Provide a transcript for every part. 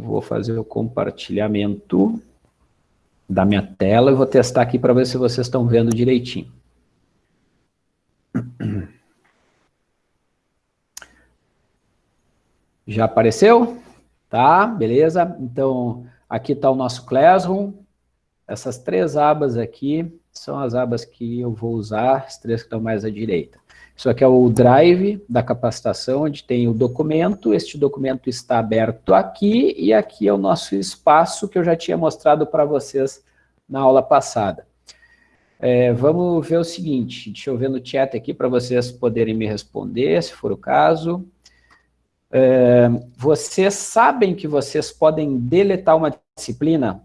Vou fazer o compartilhamento da minha tela e vou testar aqui para ver se vocês estão vendo direitinho. Já apareceu? Tá, beleza. Então, aqui está o nosso Classroom. Essas três abas aqui são as abas que eu vou usar, as três que estão mais à direita. Isso aqui é o drive da capacitação, onde tem o documento, este documento está aberto aqui, e aqui é o nosso espaço que eu já tinha mostrado para vocês na aula passada. É, vamos ver o seguinte, deixa eu ver no chat aqui para vocês poderem me responder, se for o caso. É, vocês sabem que vocês podem deletar uma disciplina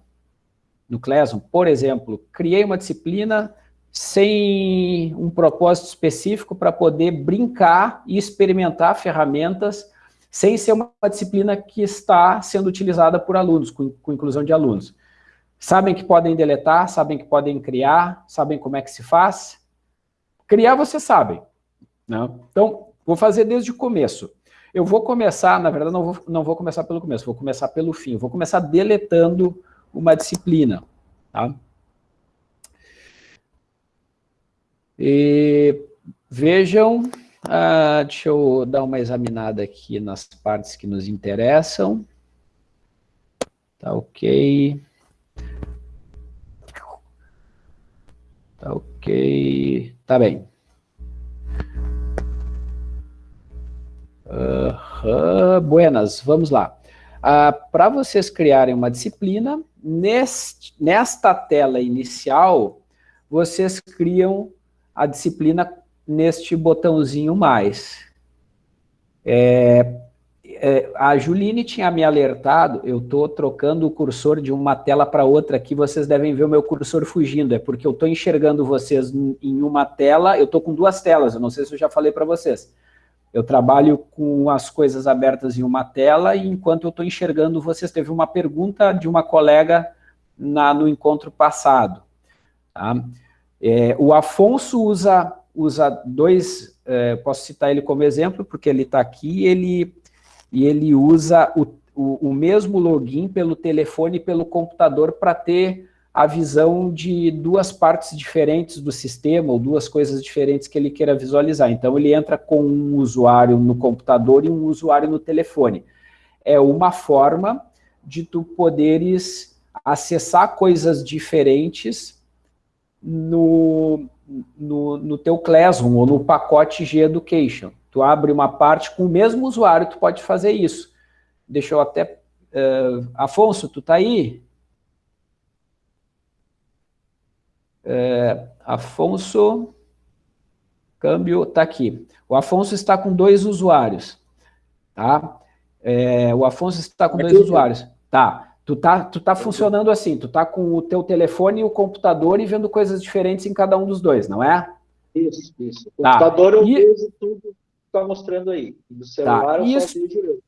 no Classroom? Por exemplo, criei uma disciplina sem um propósito específico para poder brincar e experimentar ferramentas sem ser uma disciplina que está sendo utilizada por alunos, com, com inclusão de alunos. Sabem que podem deletar, sabem que podem criar, sabem como é que se faz? Criar vocês sabem. Né? Então, vou fazer desde o começo. Eu vou começar, na verdade, não vou, não vou começar pelo começo, vou começar pelo fim. Vou começar deletando uma disciplina. Tá? E vejam, ah, deixa eu dar uma examinada aqui nas partes que nos interessam. Tá ok. Tá ok. Tá bem. Uh, buenas, vamos lá. Uh, Para vocês criarem uma disciplina, neste, nesta tela inicial, vocês criam a disciplina neste botãozinho mais. É, é, a Juline tinha me alertado, eu estou trocando o cursor de uma tela para outra aqui, vocês devem ver o meu cursor fugindo, é porque eu estou enxergando vocês em uma tela, eu estou com duas telas, eu não sei se eu já falei para vocês. Eu trabalho com as coisas abertas em uma tela, e enquanto eu estou enxergando vocês, teve uma pergunta de uma colega na, no encontro passado. Tá? É, o Afonso usa, usa dois, é, posso citar ele como exemplo, porque ele está aqui, ele, e ele usa o, o, o, mesmo login pelo telefone e pelo computador para ter a visão de duas partes diferentes do sistema, ou duas coisas diferentes que ele queira visualizar. Então, ele entra com um usuário no computador e um usuário no telefone. É uma forma de tu poderes acessar coisas diferentes no, no, no teu Classroom ou no pacote G-Education. Tu abre uma parte com o mesmo usuário, tu pode fazer isso. Deixa eu até... Uh, Afonso, tu tá aí? Uh, Afonso... Câmbio, tá aqui. O Afonso está com dois usuários, tá? É, o Afonso está com dois usuários. Tá. Tu tá, tu tá funcionando assim, tu tá com o teu telefone e o computador e vendo coisas diferentes em cada um dos dois, não é? Isso, isso. O tá. computador eu e... vejo tudo que tá mostrando aí. Do tá. celular tá. eu isso... só vejo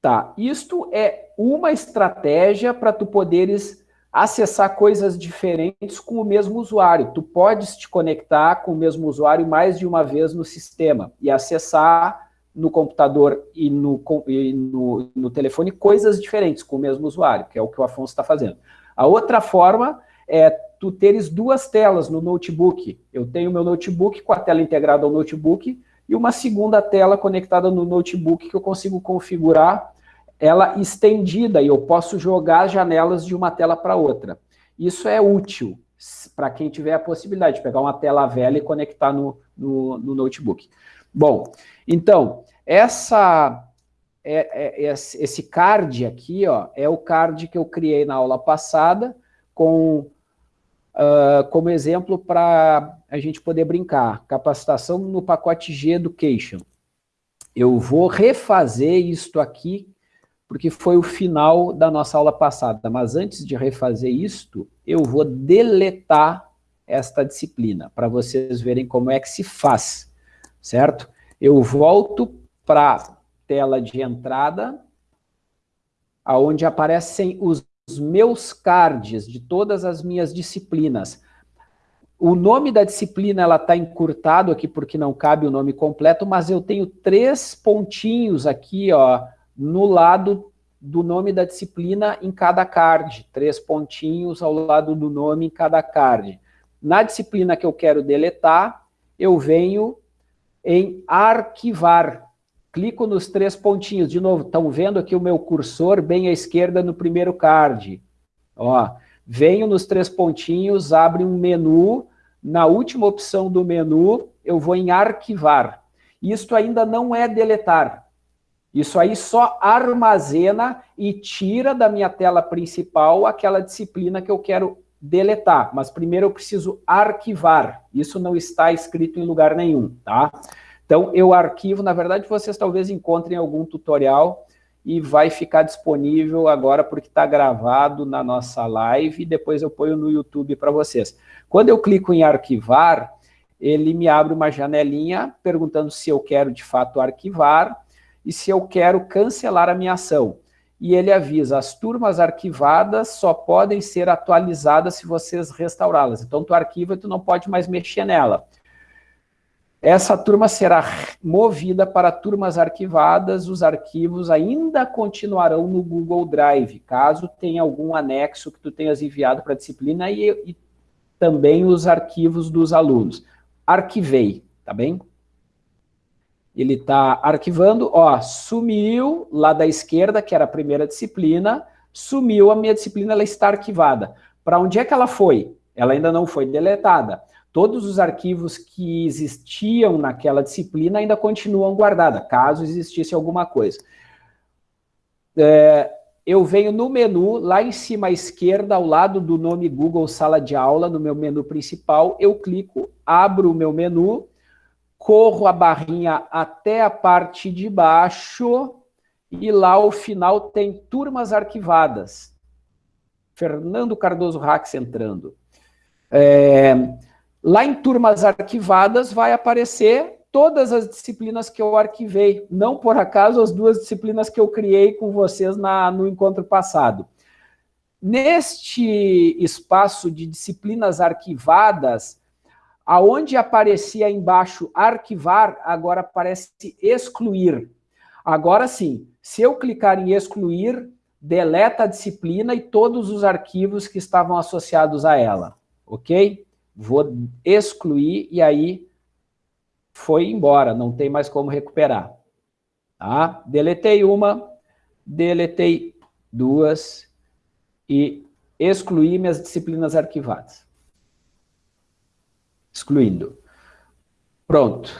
Tá, isto é uma estratégia para tu poderes acessar coisas diferentes com o mesmo usuário. Tu podes te conectar com o mesmo usuário mais de uma vez no sistema e acessar no computador e no, e no, no, telefone coisas diferentes com o mesmo usuário, que é o que o Afonso está fazendo. A outra forma é tu teres duas telas no notebook. Eu tenho meu notebook com a tela integrada ao notebook e uma segunda tela conectada no notebook que eu consigo configurar ela estendida e eu posso jogar as janelas de uma tela para outra. Isso é útil para quem tiver a possibilidade de pegar uma tela velha e conectar no, no, no notebook. Bom, então, essa, é, é, esse card aqui ó, é o card que eu criei na aula passada, com, uh, como exemplo para a gente poder brincar. Capacitação no pacote G Education. Eu vou refazer isto aqui, porque foi o final da nossa aula passada. Mas antes de refazer isto, eu vou deletar esta disciplina, para vocês verem como é que se faz certo? Eu volto para a tela de entrada, aonde aparecem os meus cards de todas as minhas disciplinas. O nome da disciplina ela está encurtado aqui porque não cabe o nome completo, mas eu tenho três pontinhos aqui ó, no lado do nome da disciplina em cada card, três pontinhos ao lado do nome em cada card. Na disciplina que eu quero deletar, eu venho em arquivar. Clico nos três pontinhos. De novo, estão vendo aqui o meu cursor bem à esquerda no primeiro card. Ó, venho nos três pontinhos, abre um menu. Na última opção do menu, eu vou em arquivar. Isto ainda não é deletar. Isso aí só armazena e tira da minha tela principal aquela disciplina que eu quero deletar, mas primeiro eu preciso arquivar. Isso não está escrito em lugar nenhum, tá? Então, eu arquivo, na verdade, vocês talvez encontrem algum tutorial e vai ficar disponível agora porque está gravado na nossa live e depois eu ponho no YouTube para vocês. Quando eu clico em arquivar, ele me abre uma janelinha perguntando se eu quero de fato arquivar e se eu quero cancelar a minha ação e ele avisa, as turmas arquivadas só podem ser atualizadas se vocês restaurá-las. Então, tu arquiva e tu não pode mais mexer nela. Essa turma será movida para turmas arquivadas, os arquivos ainda continuarão no Google Drive, caso tenha algum anexo que tu tenhas enviado para a disciplina e, e também os arquivos dos alunos. Arquivei, tá bem? Ele está arquivando, ó, sumiu lá da esquerda, que era a primeira disciplina, sumiu a minha disciplina, ela está arquivada. Para onde é que ela foi? Ela ainda não foi deletada. Todos os arquivos que existiam naquela disciplina ainda continuam guardados, caso existisse alguma coisa. É, eu venho no menu, lá em cima à esquerda, ao lado do nome Google Sala de Aula, no meu menu principal, eu clico, abro o meu menu, corro a barrinha até a parte de baixo e lá ao final tem turmas arquivadas. Fernando Cardoso Rax entrando. É, lá em turmas arquivadas vai aparecer todas as disciplinas que eu arquivei, não por acaso as duas disciplinas que eu criei com vocês na, no encontro passado. Neste espaço de disciplinas arquivadas, Aonde aparecia embaixo arquivar, agora aparece excluir. Agora sim, se eu clicar em excluir, deleta a disciplina e todos os arquivos que estavam associados a ela, ok? Vou excluir e aí foi embora, não tem mais como recuperar. Tá? Deletei uma, deletei duas e excluí minhas disciplinas arquivadas excluindo. Pronto.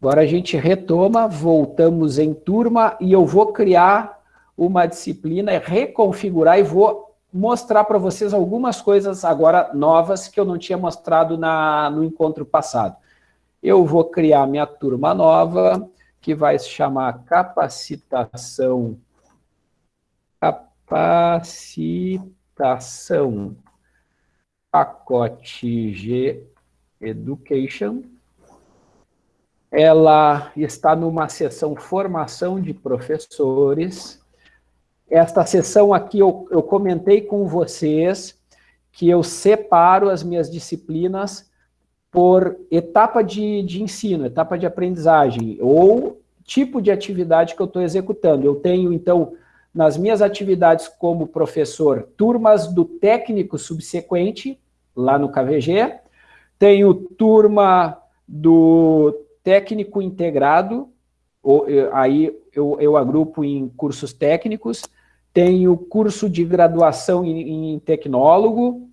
Agora a gente retoma, voltamos em turma e eu vou criar uma disciplina, reconfigurar e vou mostrar para vocês algumas coisas agora novas que eu não tinha mostrado na, no encontro passado. Eu vou criar minha turma nova, que vai se chamar capacitação, capacitação pacote G Education. Ela está numa sessão formação de professores. Esta sessão aqui eu, eu comentei com vocês que eu separo as minhas disciplinas por etapa de, de ensino, etapa de aprendizagem, ou tipo de atividade que eu estou executando. Eu tenho, então, nas minhas atividades como professor, turmas do técnico subsequente, lá no KVG, tenho turma do técnico integrado, ou, aí eu, eu agrupo em cursos técnicos, tenho curso de graduação em, em tecnólogo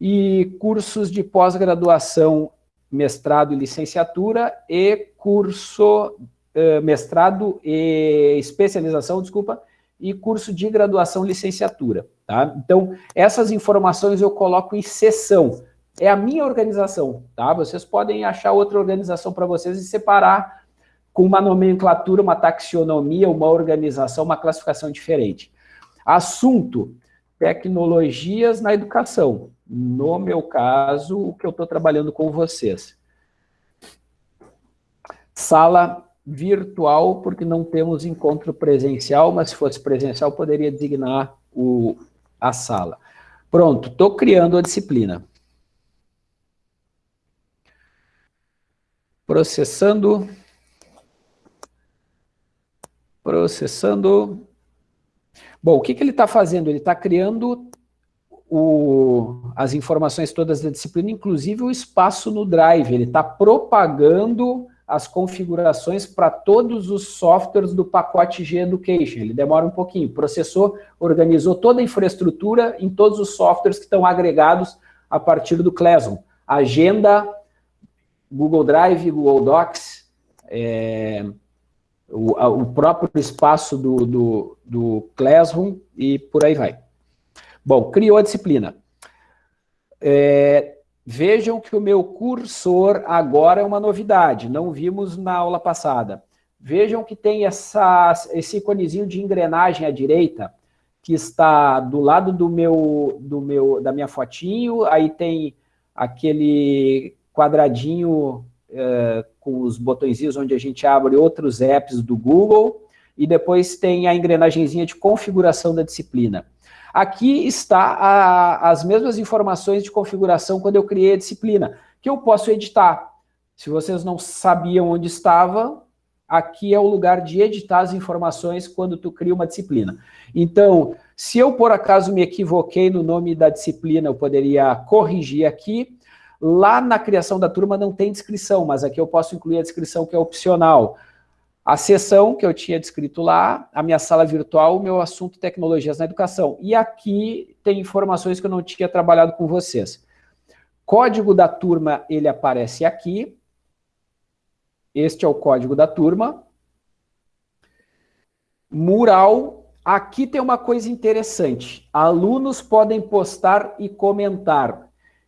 e cursos de pós-graduação, mestrado e licenciatura e curso, eh, mestrado e especialização, desculpa, e curso de graduação licenciatura. Tá? Então, essas informações eu coloco em sessão, é a minha organização, tá? Vocês podem achar outra organização para vocês e separar com uma nomenclatura, uma taxonomia, uma organização, uma classificação diferente. Assunto, tecnologias na educação. No meu caso, o que eu estou trabalhando com vocês. Sala virtual, porque não temos encontro presencial, mas se fosse presencial, poderia designar o, a sala. Pronto, estou criando a disciplina. Processando. Processando. Bom, o que, que ele está fazendo? Ele está criando o, as informações todas da disciplina, inclusive o espaço no Drive. Ele está propagando as configurações para todos os softwares do pacote G-Education. Ele demora um pouquinho. Processou, organizou toda a infraestrutura em todos os softwares que estão agregados a partir do Classroom. Agenda, Google Drive, Google Docs, é, o, a, o, próprio espaço do, do, do Classroom e por aí vai. Bom, criou a disciplina. É, vejam que o meu cursor agora é uma novidade, não vimos na aula passada. Vejam que tem essa, esse iconezinho de engrenagem à direita, que está do lado do meu, do meu, da minha fotinho, aí tem aquele quadradinho é, com os botõezinhos onde a gente abre outros apps do Google, e depois tem a engrenagemzinha de configuração da disciplina. Aqui está a, as mesmas informações de configuração quando eu criei a disciplina, que eu posso editar. Se vocês não sabiam onde estava, aqui é o lugar de editar as informações quando tu cria uma disciplina. Então, se eu por acaso me equivoquei no nome da disciplina, eu poderia corrigir aqui. Lá na criação da turma não tem descrição, mas aqui eu posso incluir a descrição que é opcional a sessão que eu tinha descrito lá, a minha sala virtual, o meu assunto tecnologias na educação. E aqui tem informações que eu não tinha trabalhado com vocês. Código da turma, ele aparece aqui. Este é o código da turma. Mural, aqui tem uma coisa interessante. Alunos podem postar e comentar.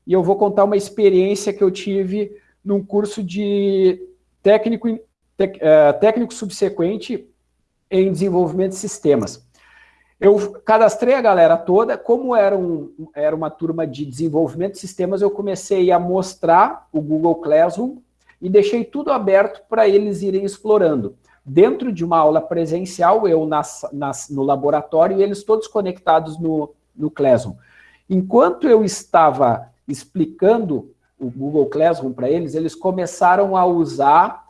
E eu vou contar uma experiência que eu tive num curso de técnico é, técnico subsequente em desenvolvimento de sistemas. Eu cadastrei a galera toda, como era, um, era uma turma de desenvolvimento de sistemas, eu comecei a mostrar o Google Classroom e deixei tudo aberto para eles irem explorando. Dentro de uma aula presencial, eu nas, nas, no laboratório e eles todos conectados no, no Classroom. Enquanto eu estava explicando o Google Classroom para eles, eles começaram a usar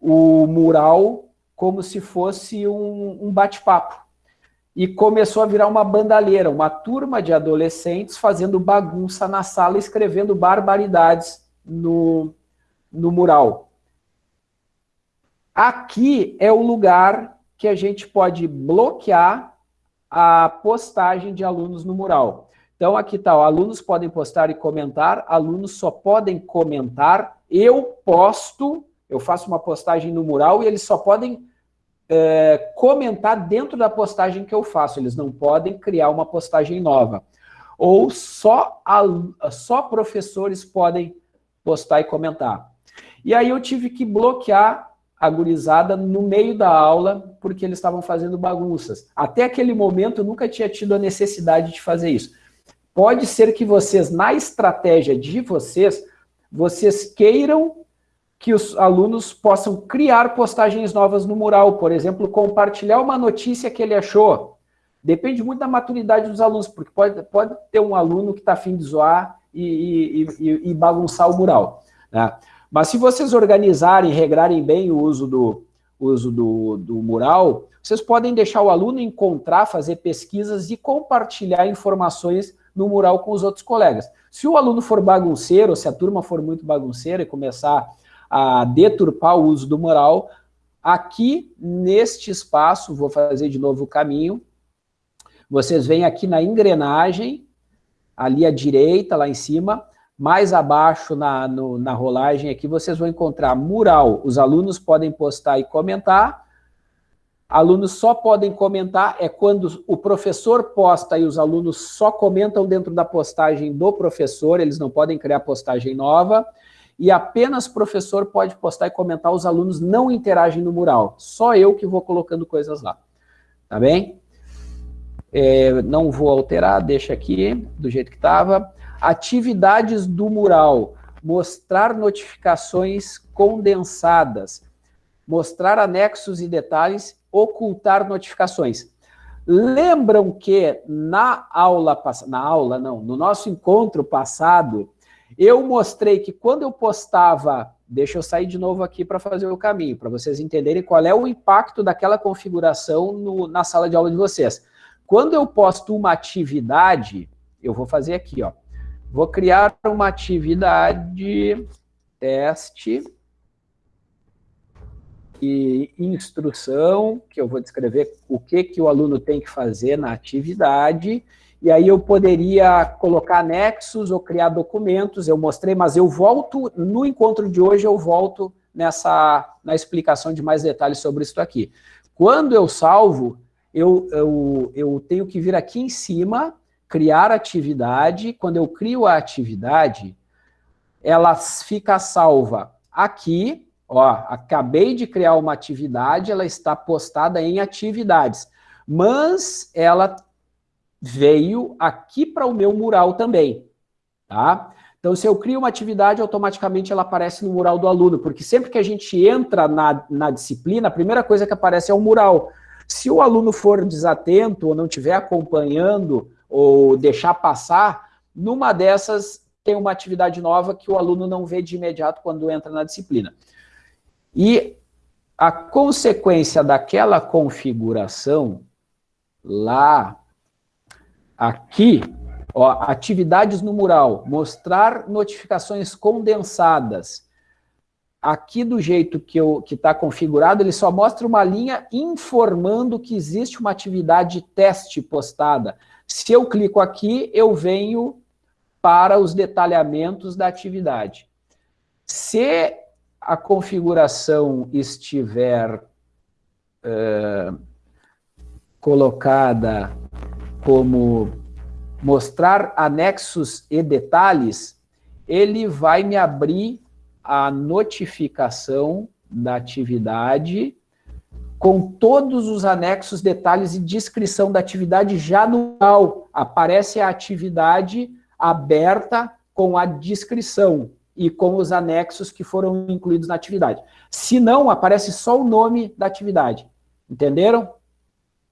o mural como se fosse um, um bate-papo. E começou a virar uma bandalheira, uma turma de adolescentes fazendo bagunça na sala, escrevendo barbaridades no, no mural. Aqui é o lugar que a gente pode bloquear a postagem de alunos no mural. Então, aqui está, alunos podem postar e comentar, alunos só podem comentar, eu posto eu faço uma postagem no mural e eles só podem é, comentar dentro da postagem que eu faço, eles não podem criar uma postagem nova. Ou só, só professores podem postar e comentar. E aí eu tive que bloquear a gurizada no meio da aula, porque eles estavam fazendo bagunças. Até aquele momento eu nunca tinha tido a necessidade de fazer isso. Pode ser que vocês, na estratégia de vocês, vocês queiram que os alunos possam criar postagens novas no mural, por exemplo, compartilhar uma notícia que ele achou. Depende muito da maturidade dos alunos, porque pode, pode ter um aluno que está afim de zoar e, e, e, e bagunçar o mural. Né? Mas se vocês organizarem, regrarem bem o uso do, uso do, do mural, vocês podem deixar o aluno encontrar, fazer pesquisas e compartilhar informações no mural com os outros colegas. Se o aluno for bagunceiro, se a turma for muito bagunceira e começar a deturpar o uso do mural. Aqui, neste espaço, vou fazer de novo o caminho, vocês vêm aqui na engrenagem, ali à direita, lá em cima, mais abaixo na, no, na rolagem aqui, vocês vão encontrar mural. Os alunos podem postar e comentar. Alunos só podem comentar é quando o professor posta e os alunos só comentam dentro da postagem do professor, eles não podem criar postagem nova e apenas professor pode postar e comentar, os alunos não interagem no mural. Só eu que vou colocando coisas lá. Tá bem? É, não vou alterar, deixa aqui, do jeito que estava. Atividades do mural. Mostrar notificações condensadas. Mostrar anexos e detalhes. Ocultar notificações. Lembram que na aula, na aula não, no nosso encontro passado, eu mostrei que quando eu postava, deixa eu sair de novo aqui para fazer o caminho, para vocês entenderem qual é o impacto daquela configuração no, na sala de aula de vocês. Quando eu posto uma atividade, eu vou fazer aqui, ó. Vou criar uma atividade teste e instrução, que eu vou descrever o que, que o aluno tem que fazer na atividade, e aí eu poderia colocar anexos ou criar documentos, eu mostrei, mas eu volto, no encontro de hoje, eu volto nessa, na explicação de mais detalhes sobre isso aqui. Quando eu salvo, eu, eu, eu tenho que vir aqui em cima, criar atividade, quando eu crio a atividade, ela fica salva aqui, ó, acabei de criar uma atividade, ela está postada em atividades, mas ela veio aqui para o meu mural também, tá? Então, se eu crio uma atividade, automaticamente ela aparece no mural do aluno, porque sempre que a gente entra na, na disciplina, a primeira coisa que aparece é o mural. Se o aluno for desatento ou não estiver acompanhando ou deixar passar, numa dessas tem uma atividade nova que o aluno não vê de imediato quando entra na disciplina. E a consequência daquela configuração lá, aqui, ó, atividades no mural, mostrar notificações condensadas, aqui do jeito que está configurado, ele só mostra uma linha informando que existe uma atividade teste postada. Se eu clico aqui, eu venho para os detalhamentos da atividade. Se a configuração estiver uh, colocada como mostrar anexos e detalhes, ele vai me abrir a notificação da atividade com todos os anexos, detalhes e descrição da atividade já no mural. Aparece a atividade aberta com a descrição e com os anexos que foram incluídos na atividade. Se não, aparece só o nome da atividade. Entenderam?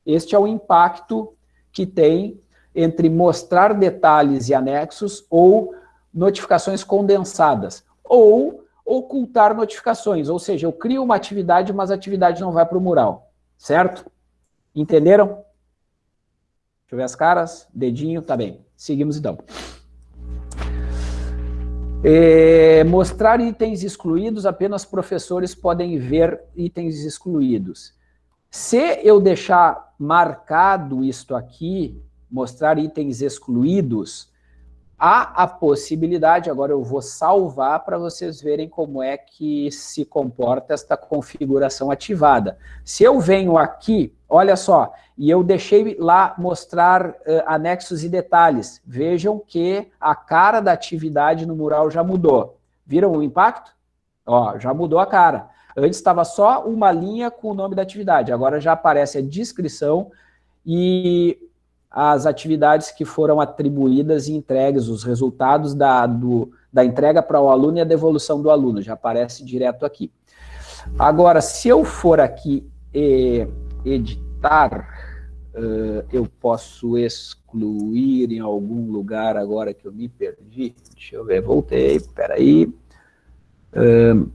Este é o impacto que tem entre mostrar detalhes e anexos ou notificações condensadas, ou ocultar notificações, ou seja, eu crio uma atividade, mas a atividade não vai para o mural, certo? Entenderam? Deixa eu ver as caras, dedinho, tá bem. Seguimos então. É, mostrar itens excluídos, apenas professores podem ver itens excluídos. Se eu deixar marcado isto aqui, mostrar itens excluídos, há a possibilidade, agora eu vou salvar para vocês verem como é que se comporta esta configuração ativada. Se eu venho aqui, olha só, e eu deixei lá mostrar uh, anexos e detalhes, vejam que a cara da atividade no mural já mudou. Viram o impacto? Ó, já mudou a cara. Antes estava só uma linha com o nome da atividade, agora já aparece a descrição e as atividades que foram atribuídas e entregues, os resultados da, do, da entrega para o aluno e a devolução do aluno, já aparece direto aqui. Agora, se eu for aqui e editar, uh, eu posso excluir em algum lugar agora que eu me perdi. Deixa eu ver, voltei, peraí. Uh,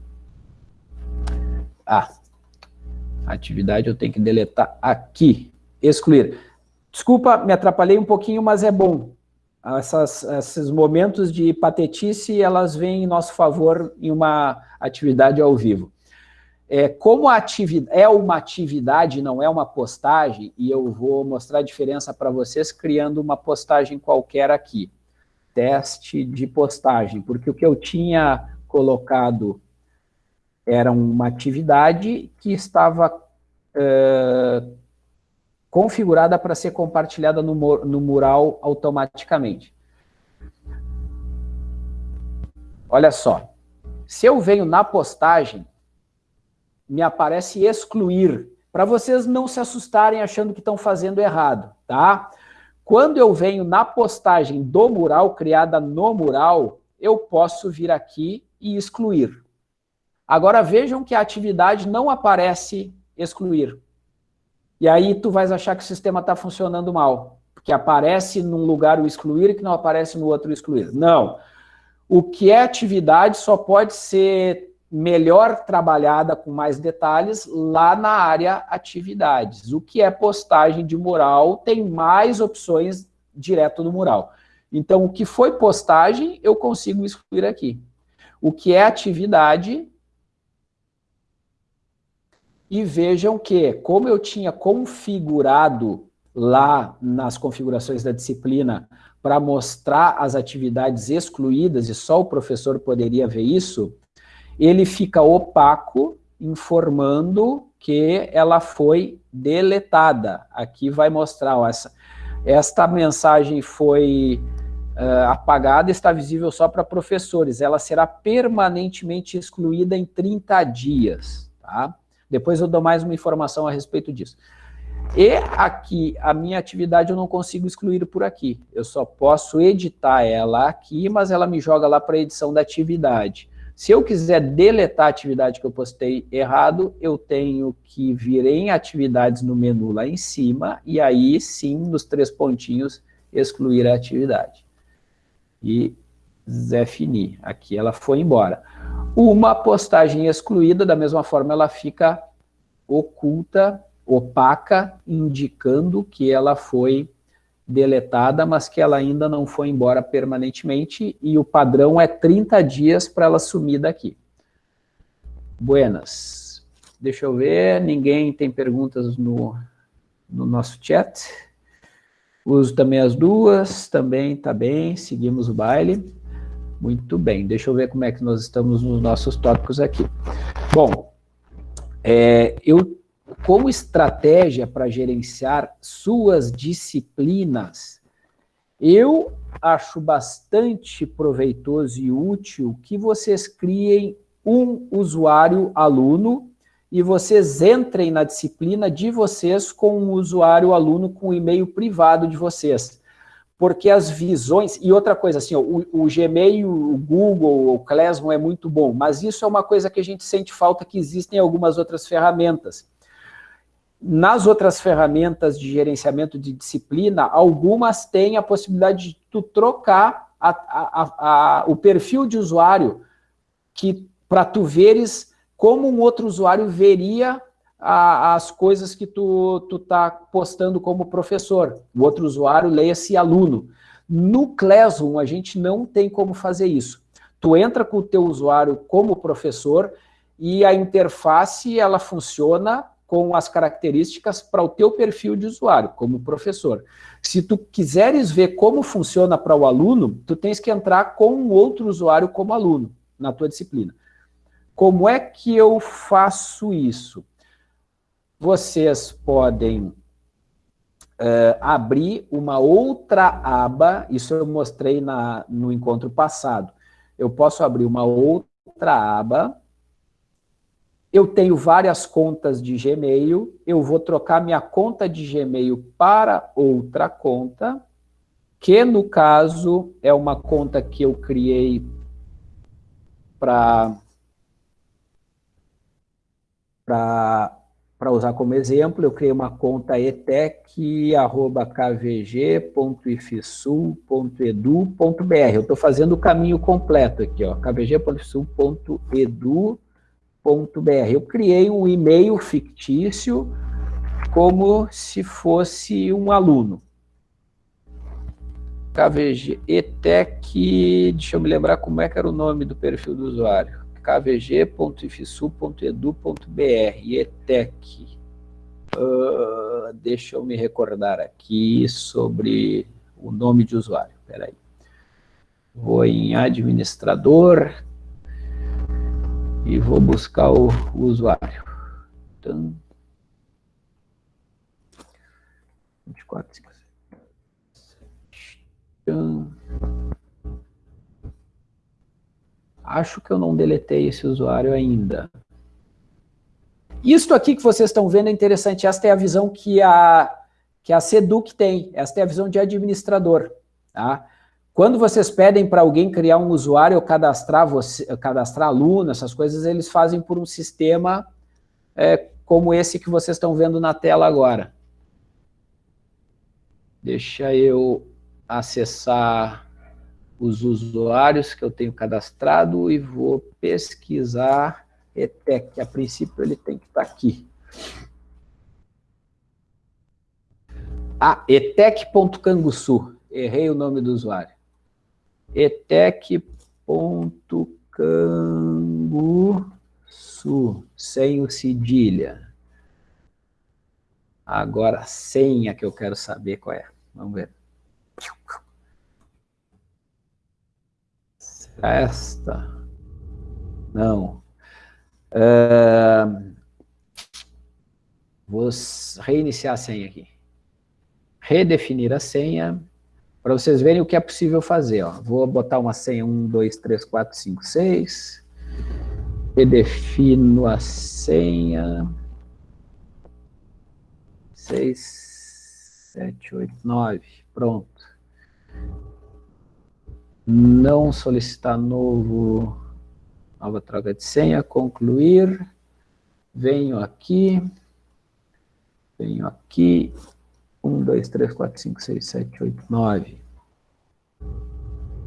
ah, atividade eu tenho que deletar aqui, excluir. Desculpa, me atrapalhei um pouquinho, mas é bom. Essas, esses momentos de patetice, elas vêm em nosso favor em uma atividade ao vivo. É, como a atividade é uma atividade, não é uma postagem, e eu vou mostrar a diferença para vocês criando uma postagem qualquer aqui. Teste de postagem, porque o que eu tinha colocado era uma atividade que estava uh, configurada para ser compartilhada no, no mural automaticamente. Olha só, se eu venho na postagem, me aparece excluir, para vocês não se assustarem achando que estão fazendo errado, tá? Quando eu venho na postagem do mural, criada no mural, eu posso vir aqui e excluir. Agora vejam que a atividade não aparece excluir. E aí tu vais achar que o sistema está funcionando mal, porque aparece num lugar o excluir que não aparece no outro o excluir. Não. O que é atividade só pode ser melhor trabalhada com mais detalhes lá na área atividades. O que é postagem de mural tem mais opções direto no mural. Então, o que foi postagem, eu consigo excluir aqui. O que é atividade, e vejam que, como eu tinha configurado lá nas configurações da disciplina para mostrar as atividades excluídas e só o professor poderia ver isso, ele fica opaco, informando que ela foi deletada. Aqui vai mostrar, ó, essa, esta mensagem foi uh, apagada, está visível só para professores. Ela será permanentemente excluída em 30 dias. Tá? Depois eu dou mais uma informação a respeito disso. E aqui, a minha atividade eu não consigo excluir por aqui. Eu só posso editar ela aqui, mas ela me joga lá para a edição da atividade. Se eu quiser deletar a atividade que eu postei errado, eu tenho que vir em atividades no menu lá em cima, e aí sim, nos três pontinhos, excluir a atividade. E definir. Aqui ela foi embora. Uma postagem excluída, da mesma forma, ela fica oculta, opaca, indicando que ela foi deletada, mas que ela ainda não foi embora permanentemente, e o padrão é 30 dias para ela sumir daqui. Buenas. Deixa eu ver, ninguém tem perguntas no, no nosso chat. Uso também as duas, também tá bem, seguimos o baile. Muito bem, deixa eu ver como é que nós estamos nos nossos tópicos aqui. Bom, é, eu como estratégia para gerenciar suas disciplinas, eu acho bastante proveitoso e útil que vocês criem um usuário aluno e vocês entrem na disciplina de vocês com um usuário aluno com o e-mail privado de vocês. Porque as visões... E outra coisa, assim, o, o Gmail, o Google, o Classroom é muito bom, mas isso é uma coisa que a gente sente falta que existem algumas outras ferramentas. Nas outras ferramentas de gerenciamento de disciplina, algumas têm a possibilidade de tu trocar a, a, a, o perfil de usuário que para tu veres como um outro usuário veria as coisas que tu, tu tá postando como professor. O outro usuário leia-se aluno. No Classroom, a gente não tem como fazer isso. Tu entra com o teu usuário como professor e a interface, ela funciona com as características para o teu perfil de usuário, como professor. Se tu quiseres ver como funciona para o aluno, tu tens que entrar com um outro usuário como aluno, na tua disciplina. Como é que eu faço isso? Vocês podem uh, abrir uma outra aba, isso eu mostrei na, no encontro passado. Eu posso abrir uma outra aba, eu tenho várias contas de Gmail, eu vou trocar minha conta de Gmail para outra conta, que no caso é uma conta que eu criei para para usar como exemplo, eu criei uma conta etec.kvg.ifsul.edu.br. Eu estou fazendo o caminho completo aqui, ó, kvg.ifsul.edu.br eu criei um e-mail fictício como se fosse um aluno. KVG, ETEC, deixa eu me lembrar como é que era o nome do perfil do usuário. kvg.ifsu.edu.br, ETEC. Uh, deixa eu me recordar aqui sobre o nome de usuário, espera aí. Vou em administrador, e vou buscar o, usuário. Então, 24, 5, 7. Acho que eu não deletei esse usuário ainda. Isto aqui que vocês estão vendo é interessante. Esta é a visão que a, que a Seduc tem. Esta é a visão de administrador. Tá? Quando vocês pedem para alguém criar um usuário ou cadastrar, você, cadastrar aluno, essas coisas, eles fazem por um sistema é, como esse que vocês estão vendo na tela agora. Deixa eu acessar os usuários que eu tenho cadastrado e vou pesquisar ETEC, a princípio ele tem que estar tá aqui. Ah, etec.canguçu, errei o nome do usuário. etec.canguçu, sem o cedilha. Agora a senha que eu quero saber qual é. Vamos ver. Esta? Não. Uh, vou reiniciar a senha aqui. Redefinir a senha, para vocês verem o que é possível fazer. Ó. Vou botar uma senha 1, 2, 3, 4, 5, 6. Redefino a senha. 6, 7, 8, 9. Pronto. Não solicitar novo, nova troca de senha, concluir. Venho aqui. Venho aqui. 1, 2, 3, 4, 5, 6, 7, 8, 9.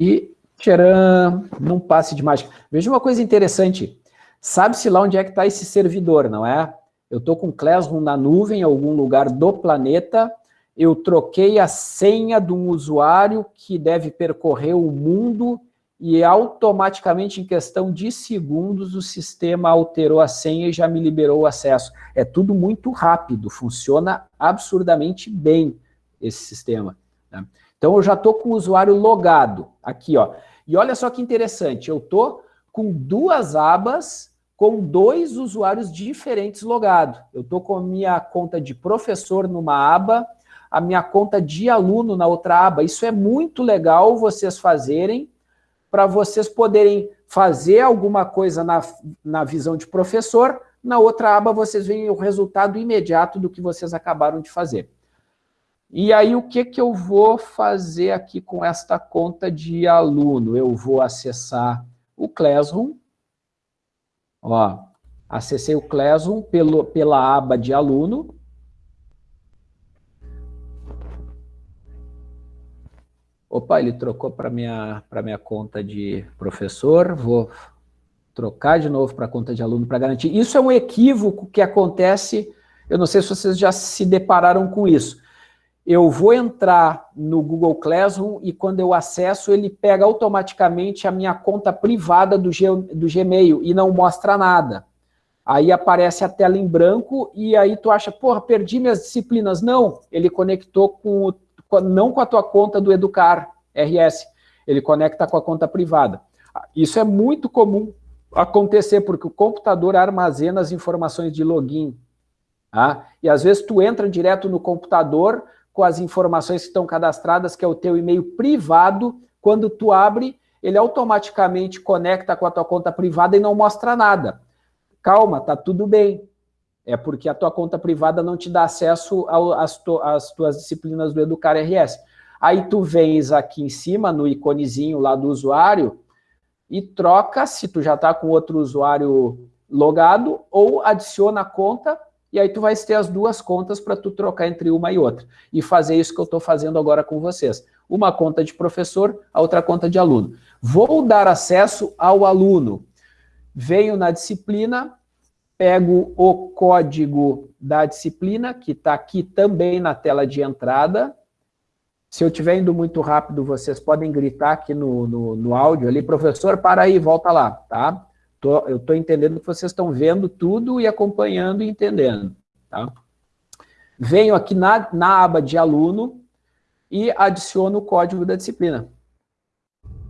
E, tcharam, num passe de mágica. Veja uma coisa interessante. Sabe-se lá onde é que está esse servidor, não é? Eu estou com Classroom na nuvem, em algum lugar do planeta, eu troquei a senha de um usuário que deve percorrer o mundo e automaticamente, em questão de segundos, o sistema alterou a senha e já me liberou o acesso. É tudo muito rápido, funciona absurdamente bem esse sistema. Né? Então, eu já estou com o usuário logado aqui. ó. E olha só que interessante, eu estou com duas abas com dois usuários diferentes logados. Eu estou com a minha conta de professor numa aba, a minha conta de aluno na outra aba. Isso é muito legal vocês fazerem, para vocês poderem fazer alguma coisa na, na visão de professor, na outra aba vocês veem o resultado imediato do que vocês acabaram de fazer. E aí, o que, que eu vou fazer aqui com esta conta de aluno? Eu vou acessar o Classroom, Ó, acessei o Classroom pelo, pela aba de aluno. Opa, ele trocou para minha para minha conta de professor. Vou trocar de novo para a conta de aluno para garantir. Isso é um equívoco que acontece, eu não sei se vocês já se depararam com isso eu vou entrar no Google Classroom e quando eu acesso, ele pega automaticamente a minha conta privada do, G, do Gmail e não mostra nada. Aí aparece a tela em branco e aí tu acha, porra, perdi minhas disciplinas. Não, ele conectou com, com não com a tua conta do Educar RS, ele conecta com a conta privada. Isso é muito comum acontecer, porque o computador armazena as informações de login. Tá? E às vezes tu entra direto no computador, com as informações que estão cadastradas, que é o teu e-mail privado. Quando tu abre, ele automaticamente conecta com a tua conta privada e não mostra nada. Calma, tá tudo bem. É porque a tua conta privada não te dá acesso às, tu, tuas disciplinas do Educar RS. Aí tu vens aqui em cima, no iconezinho lá do usuário, e troca, se tu já está com outro usuário logado, ou adiciona a conta e aí tu vai ter as duas contas para tu trocar entre uma e outra. E fazer isso que eu estou fazendo agora com vocês. Uma conta de professor, a outra conta de aluno. Vou dar acesso ao aluno. Venho na disciplina, pego o código da disciplina, que está aqui também na tela de entrada. Se eu estiver indo muito rápido, vocês podem gritar aqui no, no, no áudio ali, professor, para aí, volta lá, tá? Tô, eu estou entendendo que vocês estão vendo tudo e acompanhando e entendendo. Tá? Venho aqui na, na aba de aluno e adiciono o código da disciplina.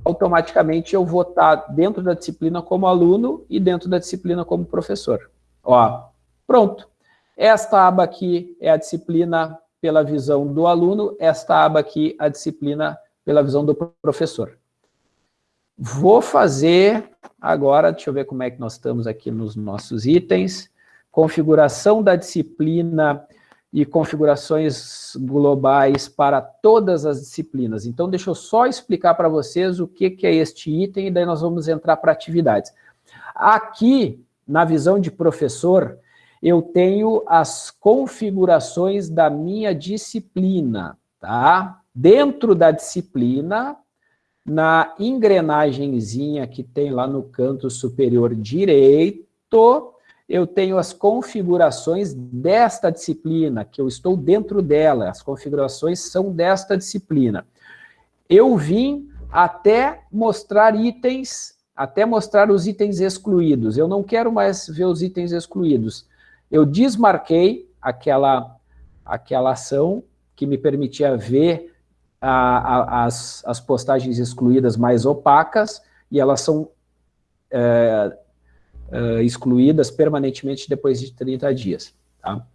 Automaticamente eu vou estar dentro da disciplina como aluno e dentro da disciplina como professor. Ó, pronto. Esta aba aqui é a disciplina pela visão do aluno, esta aba aqui a disciplina pela visão do professor. Vou fazer agora, deixa eu ver como é que nós estamos aqui nos nossos itens. Configuração da disciplina e configurações globais para todas as disciplinas. Então, deixa eu só explicar para vocês o que, que é este item e daí nós vamos entrar para atividades. Aqui, na visão de professor, eu tenho as configurações da minha disciplina, tá? Dentro da disciplina, na engrenagemzinha que tem lá no canto superior direito, eu tenho as configurações desta disciplina, que eu estou dentro dela, as configurações são desta disciplina. Eu vim até mostrar itens, até mostrar os itens excluídos. Eu não quero mais ver os itens excluídos. Eu desmarquei aquela, aquela ação que me permitia ver a, a, as, as postagens excluídas mais opacas, e elas são é, é, excluídas permanentemente depois de 30 dias. Tá?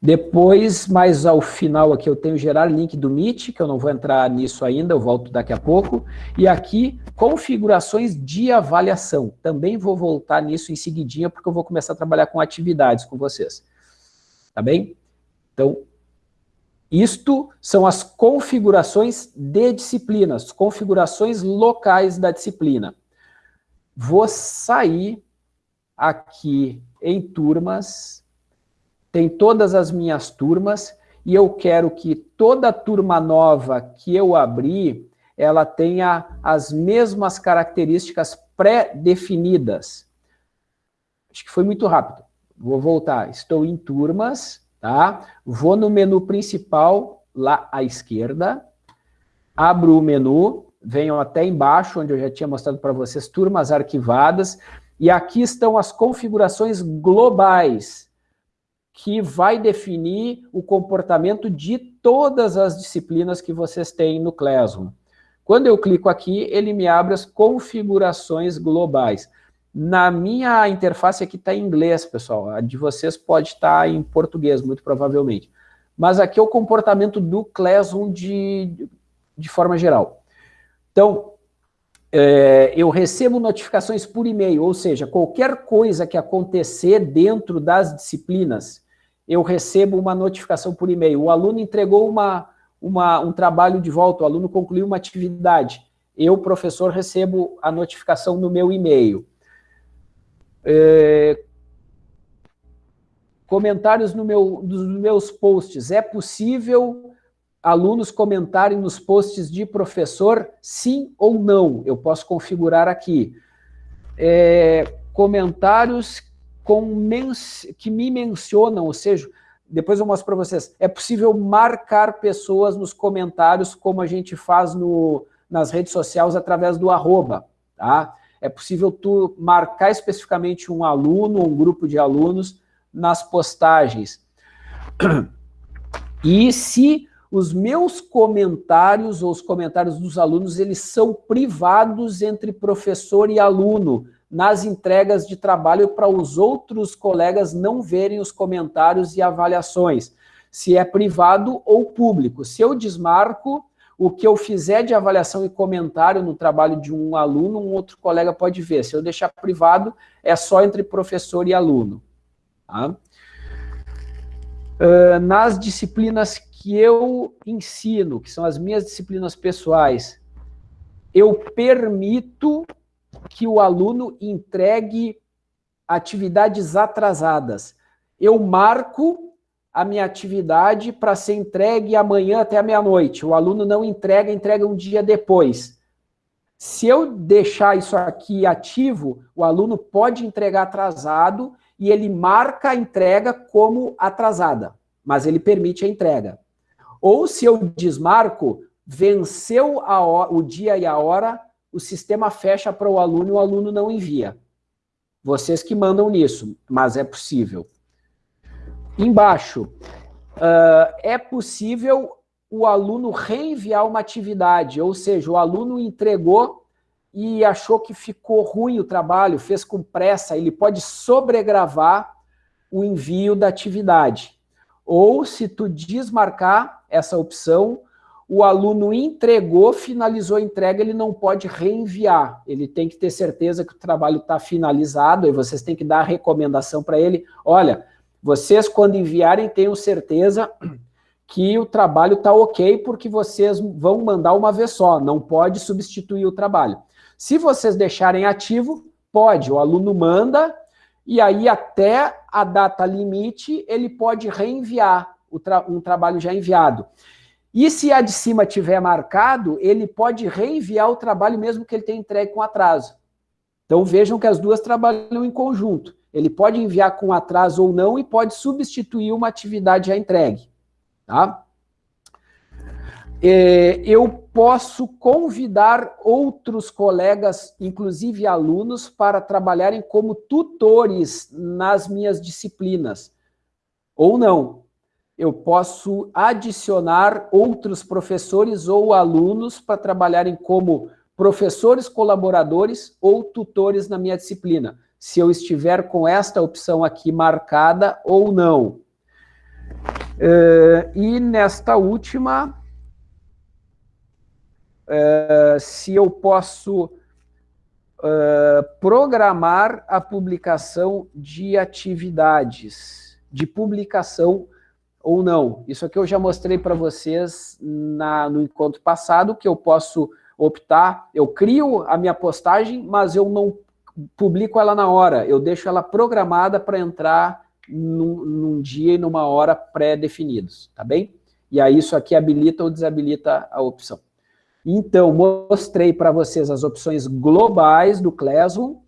Depois, mais ao final aqui, eu tenho gerar link do Meet, que eu não vou entrar nisso ainda, eu volto daqui a pouco. E aqui, configurações de avaliação. Também vou voltar nisso em seguidinha, porque eu vou começar a trabalhar com atividades com vocês. Tá bem? Então, isto são as configurações de disciplinas, configurações locais da disciplina. Vou sair aqui em turmas, tem todas as minhas turmas, e eu quero que toda turma nova que eu abrir, ela tenha as mesmas características pré-definidas. Acho que foi muito rápido. Vou voltar. Estou em turmas, tá? Vou no menu principal, lá à esquerda, abro o menu, venho até embaixo, onde eu já tinha mostrado para vocês, turmas arquivadas, e aqui estão as configurações globais, que vai definir o comportamento de todas as disciplinas que vocês têm no Classroom. Quando eu clico aqui, ele me abre as configurações globais. Na minha interface aqui está em inglês, pessoal. A de vocês pode estar tá em português, muito provavelmente. Mas aqui é o comportamento do Classroom de, de forma geral. Então, é, eu recebo notificações por e-mail, ou seja, qualquer coisa que acontecer dentro das disciplinas, eu recebo uma notificação por e-mail. O aluno entregou uma, uma, um trabalho de volta, o aluno concluiu uma atividade. Eu, professor, recebo a notificação no meu e-mail. É, comentários no meu, dos meus posts. É possível alunos comentarem nos posts de professor sim ou não? Eu posso configurar aqui. É, comentários com que me mencionam, ou seja, depois eu mostro para vocês, é possível marcar pessoas nos comentários, como a gente faz no, nas redes sociais através do arroba, tá? é possível tu marcar especificamente um aluno, um grupo de alunos, nas postagens. E se os meus comentários, ou os comentários dos alunos, eles são privados entre professor e aluno, nas entregas de trabalho para os outros colegas não verem os comentários e avaliações. Se é privado ou público. Se eu desmarco, o que eu fizer de avaliação e comentário no trabalho de um aluno, um outro colega pode ver. Se eu deixar privado, é só entre professor e aluno. Tá? Uh, nas disciplinas que eu ensino, que são as minhas disciplinas pessoais, eu permito que o aluno entregue atividades atrasadas. Eu marco a minha atividade para ser entregue amanhã até a meia-noite. O aluno não entrega, entrega um dia depois. Se eu deixar isso aqui ativo, o aluno pode entregar atrasado e ele marca a entrega como atrasada, mas ele permite a entrega. Ou se eu desmarco, venceu o dia e a hora, o sistema fecha para o aluno e o aluno não envia. Vocês que mandam nisso, mas é possível. Embaixo, uh, é possível o aluno reenviar uma atividade, ou seja, o aluno entregou e achou que ficou ruim o trabalho, fez com pressa, ele pode sobregravar o envio da atividade. Ou, se tu desmarcar essa opção, o aluno entregou, finalizou a entrega, ele não pode reenviar. Ele tem que ter certeza que o trabalho está finalizado, e vocês têm que dar a recomendação para ele, olha, vocês, quando enviarem, tenham certeza que o trabalho está ok, porque vocês vão mandar uma vez só, não pode substituir o trabalho. Se vocês deixarem ativo, pode, o aluno manda, e aí até a data limite, ele pode reenviar tra um trabalho já enviado. E se a de cima tiver marcado, ele pode reenviar o trabalho mesmo que ele tenha entregue com atraso. Então vejam que as duas trabalham em conjunto. Ele pode enviar com atraso ou não e pode substituir uma atividade já entregue. Tá? É, eu posso convidar outros colegas, inclusive alunos, para trabalharem como tutores nas minhas disciplinas. Ou não. Eu posso adicionar outros professores ou alunos para trabalharem como professores colaboradores ou tutores na minha disciplina, se eu estiver com esta opção aqui marcada ou não. Uh, e nesta última, uh, se eu posso uh, programar a publicação de atividades, de publicação ou não. Isso aqui eu já mostrei para vocês na, no encontro passado, que eu posso optar, eu crio a minha postagem, mas eu não publico ela na hora, eu deixo ela programada para entrar num, num, dia e numa hora pré-definidos, tá bem? E aí isso aqui habilita ou desabilita a opção. Então, mostrei para vocês as opções globais do Classroom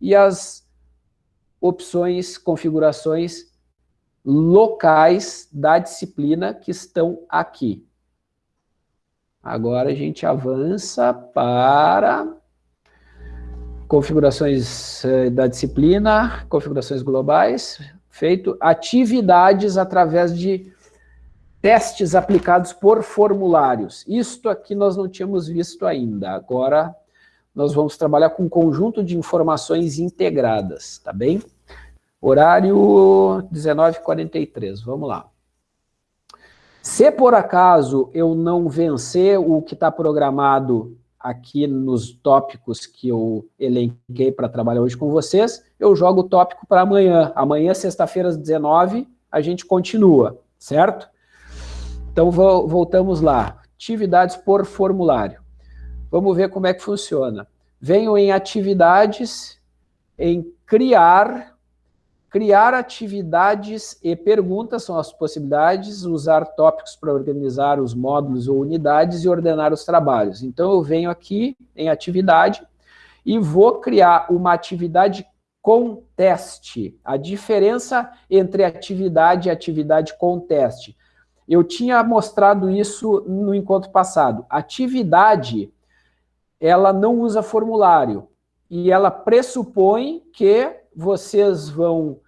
e as opções, configurações locais da disciplina que estão aqui. Agora a gente avança para configurações eh, da disciplina, configurações globais, feito atividades através de testes aplicados por formulários. Isto aqui nós não tínhamos visto ainda. Agora nós vamos trabalhar com um conjunto de informações integradas, tá bem? Horário 19h43, vamos lá. Se por acaso eu não vencer o que está programado aqui nos tópicos que eu elenquei para trabalhar hoje com vocês, eu jogo o tópico para amanhã. Amanhã, sexta-feira, às 19 a gente continua, certo? Então, voltamos lá. Atividades por formulário. Vamos ver como é que funciona. Venho em atividades, em criar Criar atividades e perguntas são as possibilidades, usar tópicos para organizar os módulos ou unidades e ordenar os trabalhos. Então, eu venho aqui em atividade e vou criar uma atividade com teste. A diferença entre atividade e atividade com teste. Eu tinha mostrado isso no encontro passado. Atividade, ela não usa formulário e ela pressupõe que vocês vão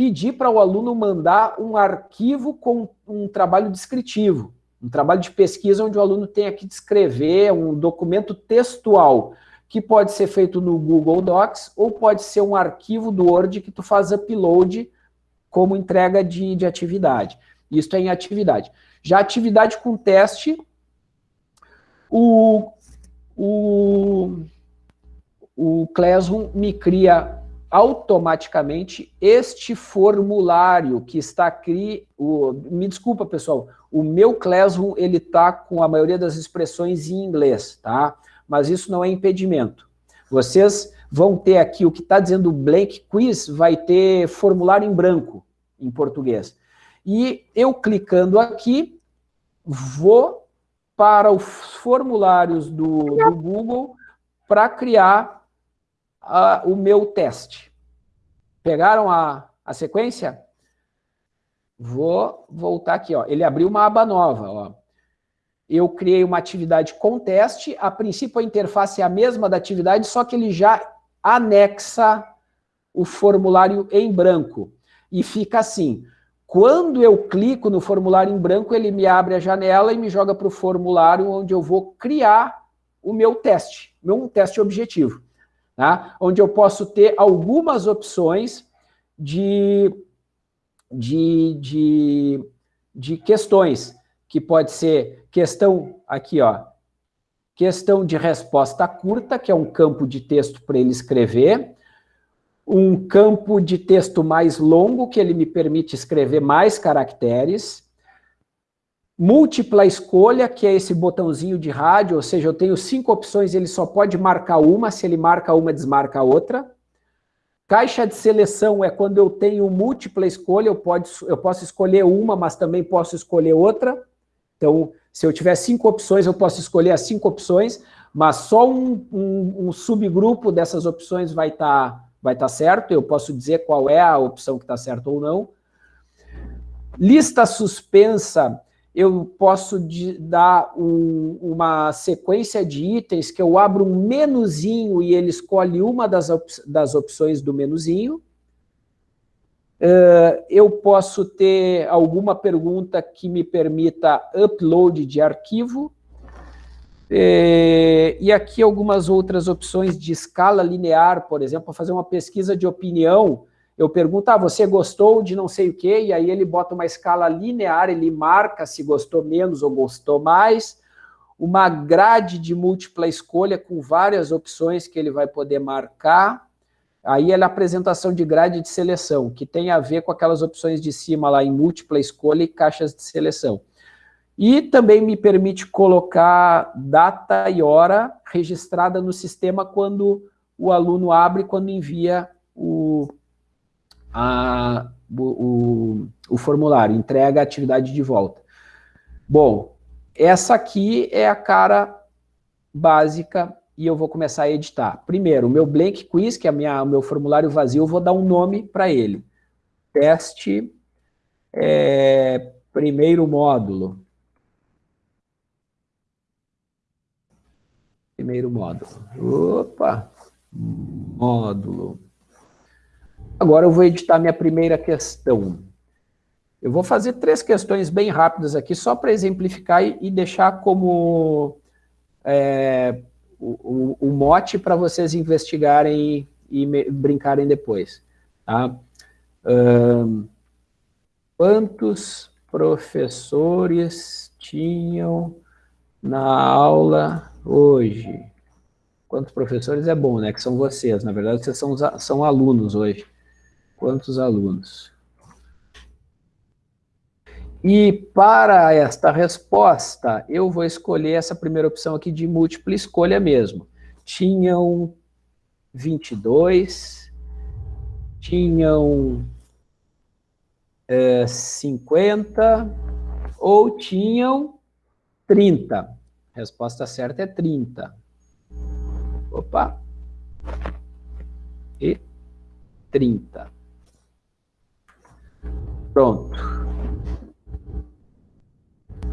pedir para o aluno mandar um arquivo com um trabalho descritivo, um trabalho de pesquisa onde o aluno tenha que descrever um documento textual, que pode ser feito no Google Docs ou pode ser um arquivo do Word que tu faz upload como entrega de, de atividade. Isso é em atividade. Já atividade com teste, o, o, o Classroom me cria automaticamente este formulário que está aqui, o, me desculpa pessoal, o meu Classroom ele está com a maioria das expressões em inglês, tá? Mas isso não é impedimento. Vocês vão ter aqui o que está dizendo blank quiz, vai ter formulário em branco, em português. E eu clicando aqui, vou para os formulários do, do Google para criar o meu teste. Pegaram a, a sequência? Vou voltar aqui. Ó. Ele abriu uma aba nova. Ó. Eu criei uma atividade com teste. A princípio, a interface é a mesma da atividade, só que ele já anexa o formulário em branco. E fica assim. Quando eu clico no formulário em branco, ele me abre a janela e me joga para o formulário onde eu vou criar o meu teste, meu teste objetivo tá? onde eu posso ter algumas opções de, de, de, de questões, que pode ser questão, aqui ó, questão de resposta curta, que é um campo de texto para ele escrever, um campo de texto mais longo, que ele me permite escrever mais caracteres, Múltipla escolha, que é esse botãozinho de rádio, ou seja, eu tenho cinco opções, ele só pode marcar uma, se ele marca uma, desmarca a outra. Caixa de seleção é quando eu tenho múltipla escolha, eu, pode, eu posso escolher uma, mas também posso escolher outra. Então, se eu tiver cinco opções, eu posso escolher as cinco opções. mas só um, um, um subgrupo dessas opções vai estar tá, vai tá certo, eu posso dizer qual é a opção que está certa ou não. Lista suspensa, eu posso dar um, uma sequência de itens que eu abro um menuzinho e ele escolhe uma das, op das opções do menuzinho. Uh, eu posso ter alguma pergunta que me permita upload de arquivo. É, e aqui algumas outras opções de escala linear, por exemplo, fazer uma pesquisa de opinião, eu pergunto, ah, você gostou de não sei o quê? E aí ele bota uma escala linear, ele marca se gostou menos ou gostou mais, uma grade de múltipla escolha com várias opções que ele vai poder marcar, aí é a apresentação de grade de seleção, que tem a ver com aquelas opções de cima lá em múltipla escolha e caixas de seleção. E também me permite colocar data e hora registrada no sistema quando o aluno abre, quando envia o, a, o, o, o formulário, entrega a atividade de volta. Bom, essa aqui é a cara básica e eu vou começar a editar. Primeiro, o meu blank quiz, que é minha, o meu formulário vazio, eu vou dar um nome para ele. Teste, é, primeiro módulo. Primeiro módulo. Opa! Módulo. Agora eu vou editar minha primeira questão. Eu vou fazer três questões bem rápidas aqui, só para exemplificar e, deixar como é, o, o, o, mote para vocês investigarem e brincarem depois. Tá? Um, quantos professores tinham na aula hoje. Quantos professores é bom, né? Que são vocês. Na verdade, vocês são, são alunos hoje. Quantos alunos? E para esta resposta, eu vou escolher essa primeira opção aqui de múltipla escolha mesmo. Tinham 22, tinham é, 50 ou tinham 30. Resposta certa é 30. Opa! E 30. Pronto.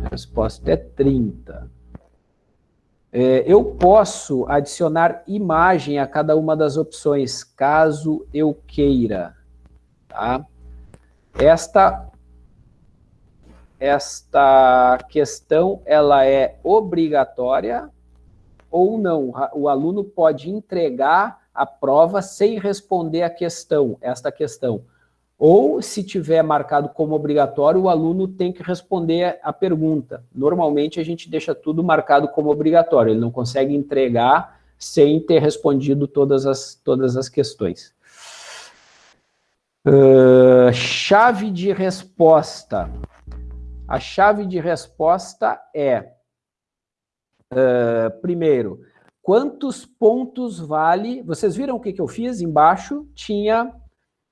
A resposta é 30. É, eu posso adicionar imagem a cada uma das opções, caso eu queira. Tá? Esta esta questão ela é obrigatória ou não? O aluno pode entregar a prova sem responder a questão, esta questão. Ou, se tiver marcado como obrigatório, o aluno tem que responder a pergunta. Normalmente, a gente deixa tudo marcado como obrigatório, ele não consegue entregar sem ter respondido todas as, todas as questões. Uh, chave de resposta. A chave de resposta é, uh, primeiro, quantos pontos vale... Vocês viram o que, que eu fiz? Embaixo tinha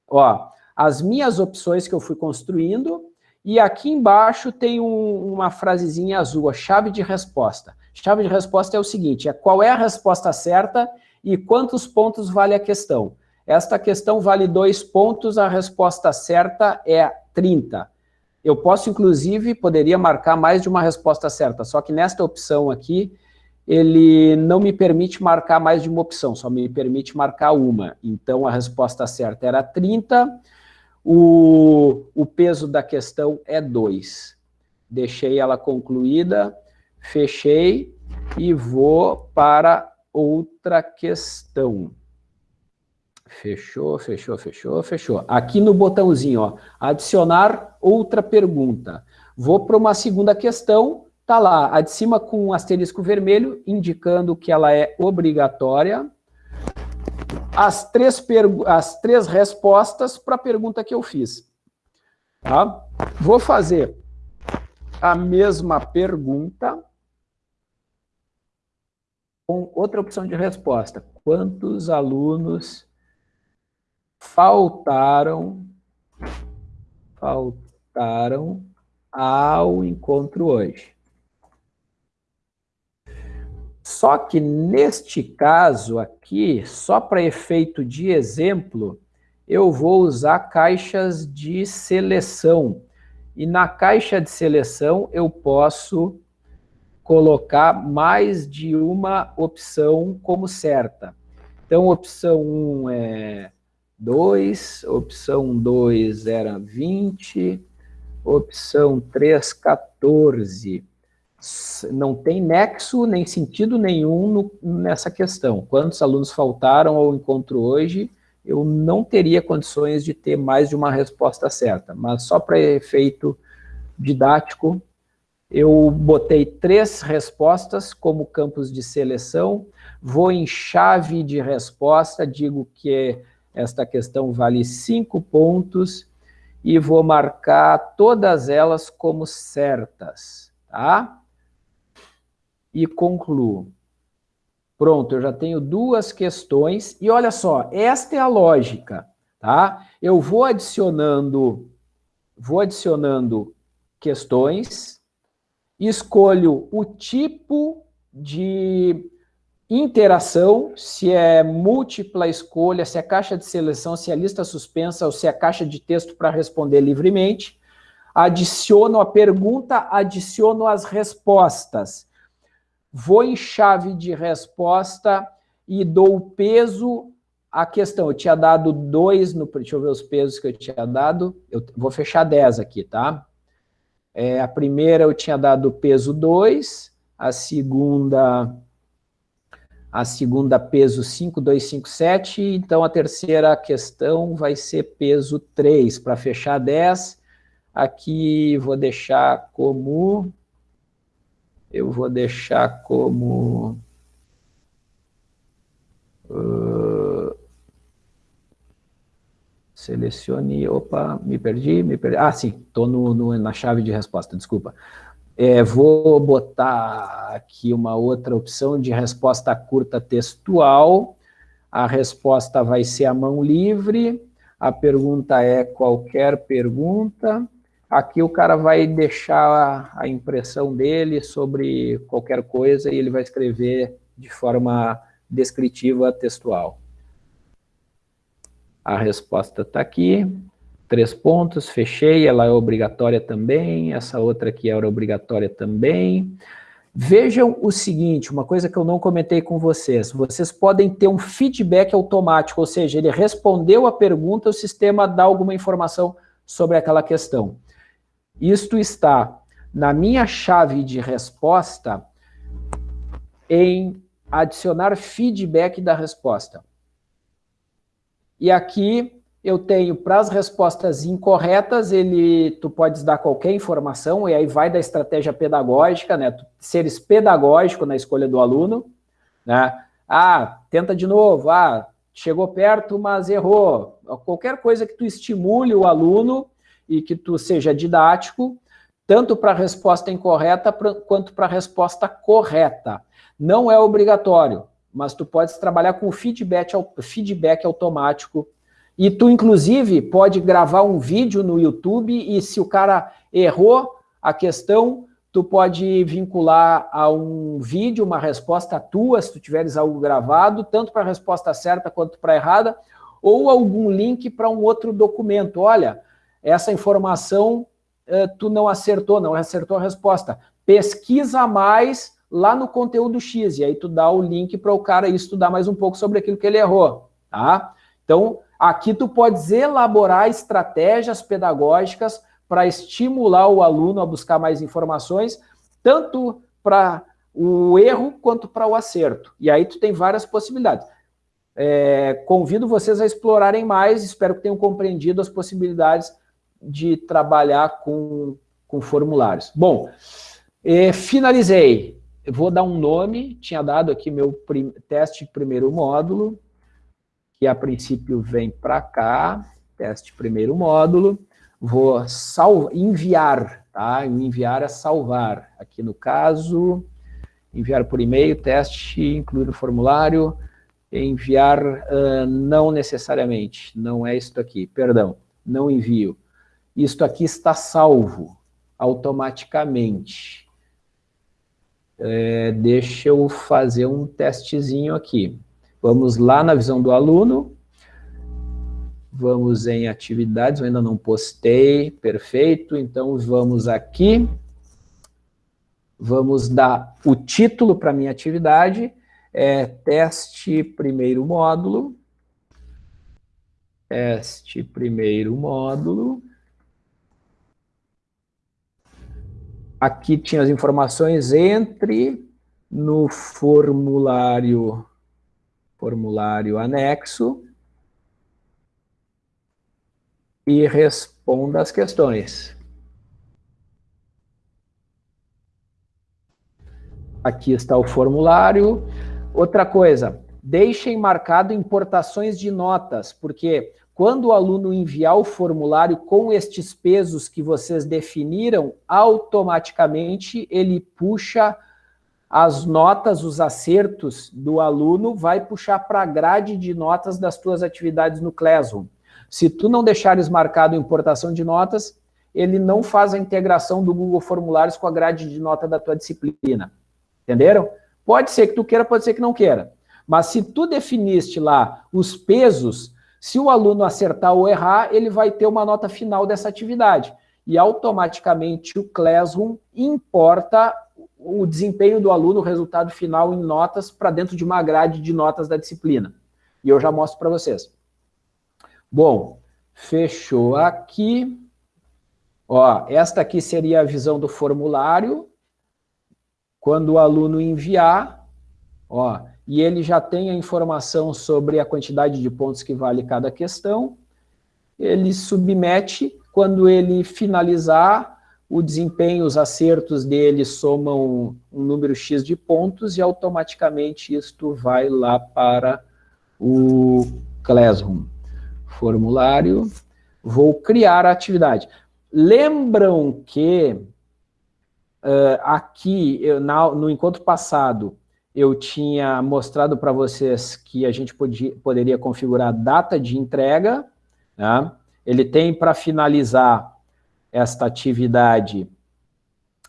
ó, as minhas opções que eu fui construindo, e aqui embaixo tem um, uma frasezinha azul, a chave de resposta. Chave de resposta é o seguinte, é qual é a resposta certa e quantos pontos vale a questão. Esta questão vale dois pontos, a resposta certa é 30. Eu posso, inclusive, poderia marcar mais de uma resposta certa, só que nesta opção aqui, ele não me permite marcar mais de uma opção, só me permite marcar uma. Então, a resposta certa era 30, o, o peso da questão é 2. Deixei ela concluída, fechei e vou para outra questão. Fechou, fechou, fechou, fechou. Aqui no botãozinho, ó, adicionar outra pergunta. Vou para uma segunda questão, tá lá, a de cima com um asterisco vermelho, indicando que ela é obrigatória. As três, as três respostas para a pergunta que eu fiz. Tá? Vou fazer a mesma pergunta com outra opção de resposta. Quantos alunos faltaram, faltaram ao encontro hoje. Só que neste caso aqui, só para efeito de exemplo, eu vou usar caixas de seleção. E na caixa de seleção eu posso colocar mais de uma opção como certa. Então, opção 1 é 2, opção 2 era 20, opção 3, 14. Não tem nexo nem sentido nenhum no, nessa questão. Quantos alunos faltaram ao encontro hoje? Eu não teria condições de ter mais de uma resposta certa, mas só para efeito didático, eu botei três respostas como campos de seleção, vou em chave de resposta, digo que esta questão vale cinco pontos e vou marcar todas elas como certas, tá? E concluo. Pronto, eu já tenho duas questões, e olha só, esta é a lógica, tá? Eu vou adicionando, vou adicionando questões, escolho o tipo de interação, se é múltipla escolha, se é caixa de seleção, se é lista suspensa ou se é caixa de texto para responder livremente, adiciono a pergunta, adiciono as respostas. Vou em chave de resposta e dou peso à questão. Eu tinha dado dois, no, deixa eu ver os pesos que eu tinha dado, eu vou fechar 10 aqui, tá? É, a primeira eu tinha dado peso 2, a segunda a segunda peso 5257, então a terceira questão vai ser peso 3, para fechar 10, aqui vou deixar como, eu vou deixar como, uh, selecione, opa, me perdi, me perdi, ah sim, estou no, no, na chave de resposta, desculpa, é, vou botar aqui uma outra opção de resposta curta textual. A resposta vai ser a mão livre. A pergunta é qualquer pergunta. Aqui o cara vai deixar a impressão dele sobre qualquer coisa e ele vai escrever de forma descritiva textual. A resposta está aqui três pontos, fechei, ela é obrigatória também, essa outra aqui era obrigatória também. Vejam o seguinte, uma coisa que eu não comentei com vocês, vocês podem ter um feedback automático, ou seja, ele respondeu a pergunta, o sistema dá alguma informação sobre aquela questão. Isto está na minha chave de resposta em adicionar feedback da resposta. E aqui eu tenho para as respostas incorretas, ele, tu podes dar qualquer informação, e aí vai da estratégia pedagógica, né? Seres pedagógico na escolha do aluno, né? Ah, tenta de novo, ah, chegou perto, mas errou. Qualquer coisa que tu estimule o aluno e que tu seja didático, tanto para a resposta incorreta quanto para a resposta correta. Não é obrigatório, mas tu podes trabalhar com feedback, feedback automático e tu, inclusive, pode gravar um vídeo no YouTube e se o cara errou a questão, tu pode vincular a um vídeo, uma resposta tua, se tu tiveres algo gravado, tanto para a resposta certa quanto para a errada, ou algum link para um outro documento. Olha, essa informação eh, tu não acertou, não acertou a resposta. Pesquisa mais lá no conteúdo X, e aí tu dá o link para o cara estudar mais um pouco sobre aquilo que ele errou, tá? Então, Aqui tu podes elaborar estratégias pedagógicas para estimular o aluno a buscar mais informações, tanto para o erro quanto para o acerto. E aí tu tem várias possibilidades. É, convido vocês a explorarem mais, espero que tenham compreendido as possibilidades de trabalhar com, com formulários. Bom, é, finalizei. Eu vou dar um nome, tinha dado aqui meu teste de primeiro módulo, que a princípio vem para cá, teste primeiro módulo, vou salvo, enviar, tá? Enviar é salvar. Aqui no caso, enviar por e-mail, teste, incluir o formulário, enviar uh, não necessariamente, não é isto aqui, perdão, não envio. Isto aqui está salvo automaticamente. É, deixa eu fazer um testezinho aqui. Vamos lá na visão do aluno. Vamos em atividades, eu ainda não postei, perfeito. Então, vamos aqui. Vamos dar o título para minha atividade. É teste primeiro módulo. Teste primeiro módulo. Aqui tinha as informações, entre no formulário, formulário anexo e responda as questões. Aqui está o formulário. Outra coisa, deixem marcado importações de notas, porque quando o aluno enviar o formulário com estes pesos que vocês definiram, automaticamente ele puxa as notas, os acertos do aluno, vai puxar para a grade de notas das tuas atividades no Classroom. Se tu não deixares marcado importação de notas, ele não faz a integração do Google Formulários com a grade de nota da tua disciplina. Entenderam? Pode ser que tu queira, pode ser que não queira. Mas se tu definiste lá os pesos se o aluno acertar ou errar, ele vai ter uma nota final dessa atividade. E automaticamente o Classroom importa o desempenho do aluno, o resultado final em notas, para dentro de uma grade de notas da disciplina. E eu já mostro para vocês. Bom, fechou aqui. Ó, esta aqui seria a visão do formulário. Quando o aluno enviar, ó, e ele já tem a informação sobre a quantidade de pontos que vale cada questão, ele submete, quando ele finalizar, o desempenho, os acertos dele somam um número X de pontos e automaticamente isto vai lá para o Classroom. Formulário, vou criar a atividade. Lembram que uh, aqui, eu, na, no encontro passado, eu tinha mostrado para vocês que a gente podia, poderia configurar data de entrega. Né? Ele tem para finalizar esta atividade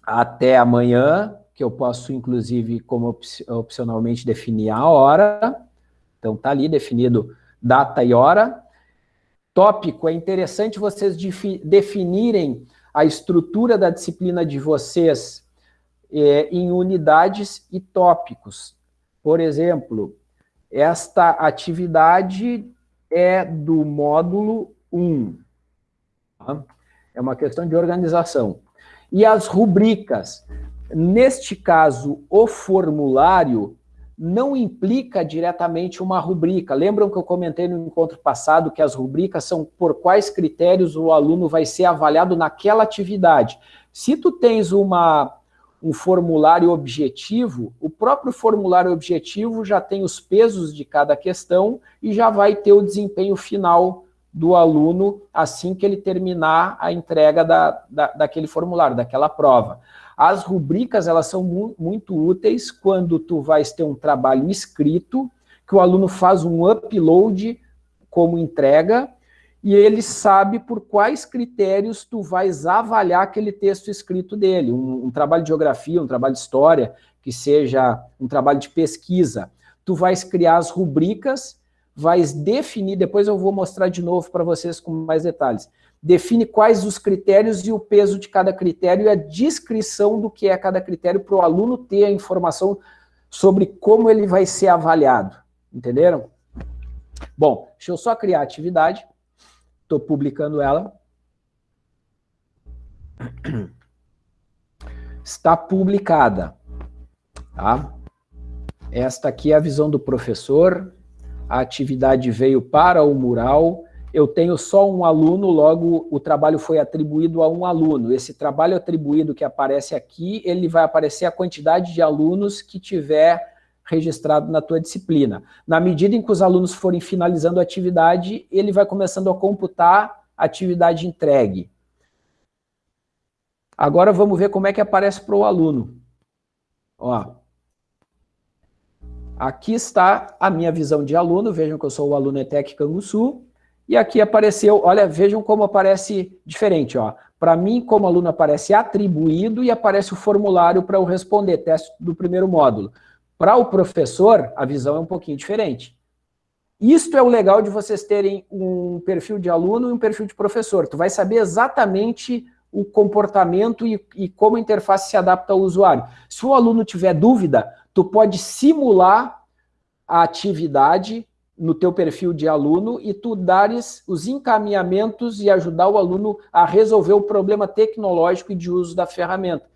até amanhã, que eu posso, inclusive, como opcionalmente definir a hora. Então, está ali definido data e hora. Tópico, é interessante vocês definirem a estrutura da disciplina de vocês é, em unidades e tópicos. Por exemplo, esta atividade é do módulo 1. Tá? É uma questão de organização. E as rubricas, neste caso, o formulário não implica diretamente uma rubrica. Lembram que eu comentei no encontro passado que as rubricas são por quais critérios o aluno vai ser avaliado naquela atividade. Se tu tens uma um formulário objetivo, o próprio formulário objetivo já tem os pesos de cada questão e já vai ter o desempenho final do aluno assim que ele terminar a entrega da, da, daquele formulário, daquela prova. As rubricas, elas são mu muito úteis quando tu vais ter um trabalho escrito, que o aluno faz um upload como entrega, e ele sabe por quais critérios tu vais avaliar aquele texto escrito dele, um, um, trabalho de geografia, um trabalho de história, que seja um trabalho de pesquisa. Tu vais criar as rubricas, vais definir, depois eu vou mostrar de novo para vocês com mais detalhes, define quais os critérios e o peso de cada critério e a descrição do que é cada critério para o aluno ter a informação sobre como ele vai ser avaliado, entenderam? Bom, deixa eu só criar a atividade. Estou publicando ela. Está publicada. Tá? Esta aqui é a visão do professor. A atividade veio para o mural. Eu tenho só um aluno, logo o trabalho foi atribuído a um aluno. Esse trabalho atribuído que aparece aqui, ele vai aparecer a quantidade de alunos que tiver registrado na tua disciplina. Na medida em que os alunos forem finalizando a atividade, ele vai começando a computar a atividade entregue. Agora vamos ver como é que aparece para o aluno. Ó, aqui está a minha visão de aluno, vejam que eu sou o aluno ETEC Canguçu, e aqui apareceu, olha, vejam como aparece diferente, ó. Para mim, como aluno, aparece atribuído e aparece o formulário para eu responder, teste do primeiro módulo. Para o professor, a visão é um pouquinho diferente. Isto é o legal de vocês terem um perfil de aluno e um perfil de professor. Tu vai saber exatamente o comportamento e, e como a interface se adapta ao usuário. Se o aluno tiver dúvida, tu pode simular a atividade no teu perfil de aluno e tu dares os encaminhamentos e ajudar o aluno a resolver o problema tecnológico e de uso da ferramenta.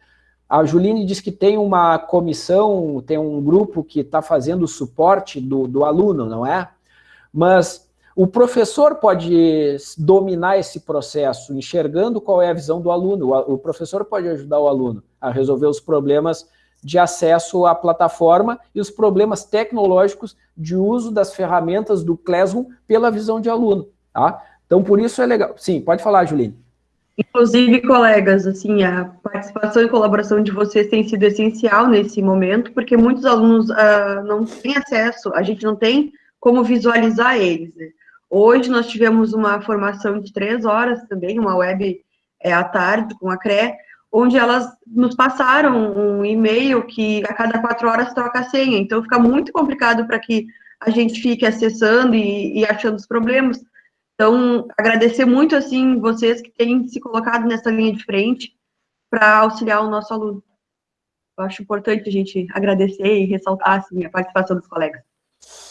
A Juline diz que tem uma comissão, tem um grupo que está fazendo o suporte do, do aluno, não é? Mas o professor pode dominar esse processo, enxergando qual é a visão do aluno. O professor pode ajudar o aluno a resolver os problemas de acesso à plataforma e os problemas tecnológicos de uso das ferramentas do Classroom pela visão de aluno. Tá? Então, por isso é legal. Sim, pode falar, Juline. Inclusive, colegas, assim, a participação e colaboração de vocês tem sido essencial nesse momento, porque muitos alunos uh, não têm acesso, a gente não tem como visualizar eles. Né? Hoje nós tivemos uma formação de três horas também, uma web é, à tarde com a CRE, onde elas nos passaram um e-mail que a cada quatro horas troca a senha. Então, fica muito complicado para que a gente fique acessando e, e, achando os problemas. Então, agradecer muito, assim, vocês que têm se colocado nessa linha de frente para auxiliar o nosso aluno. Eu acho importante a gente agradecer e ressaltar, assim, a participação dos colegas.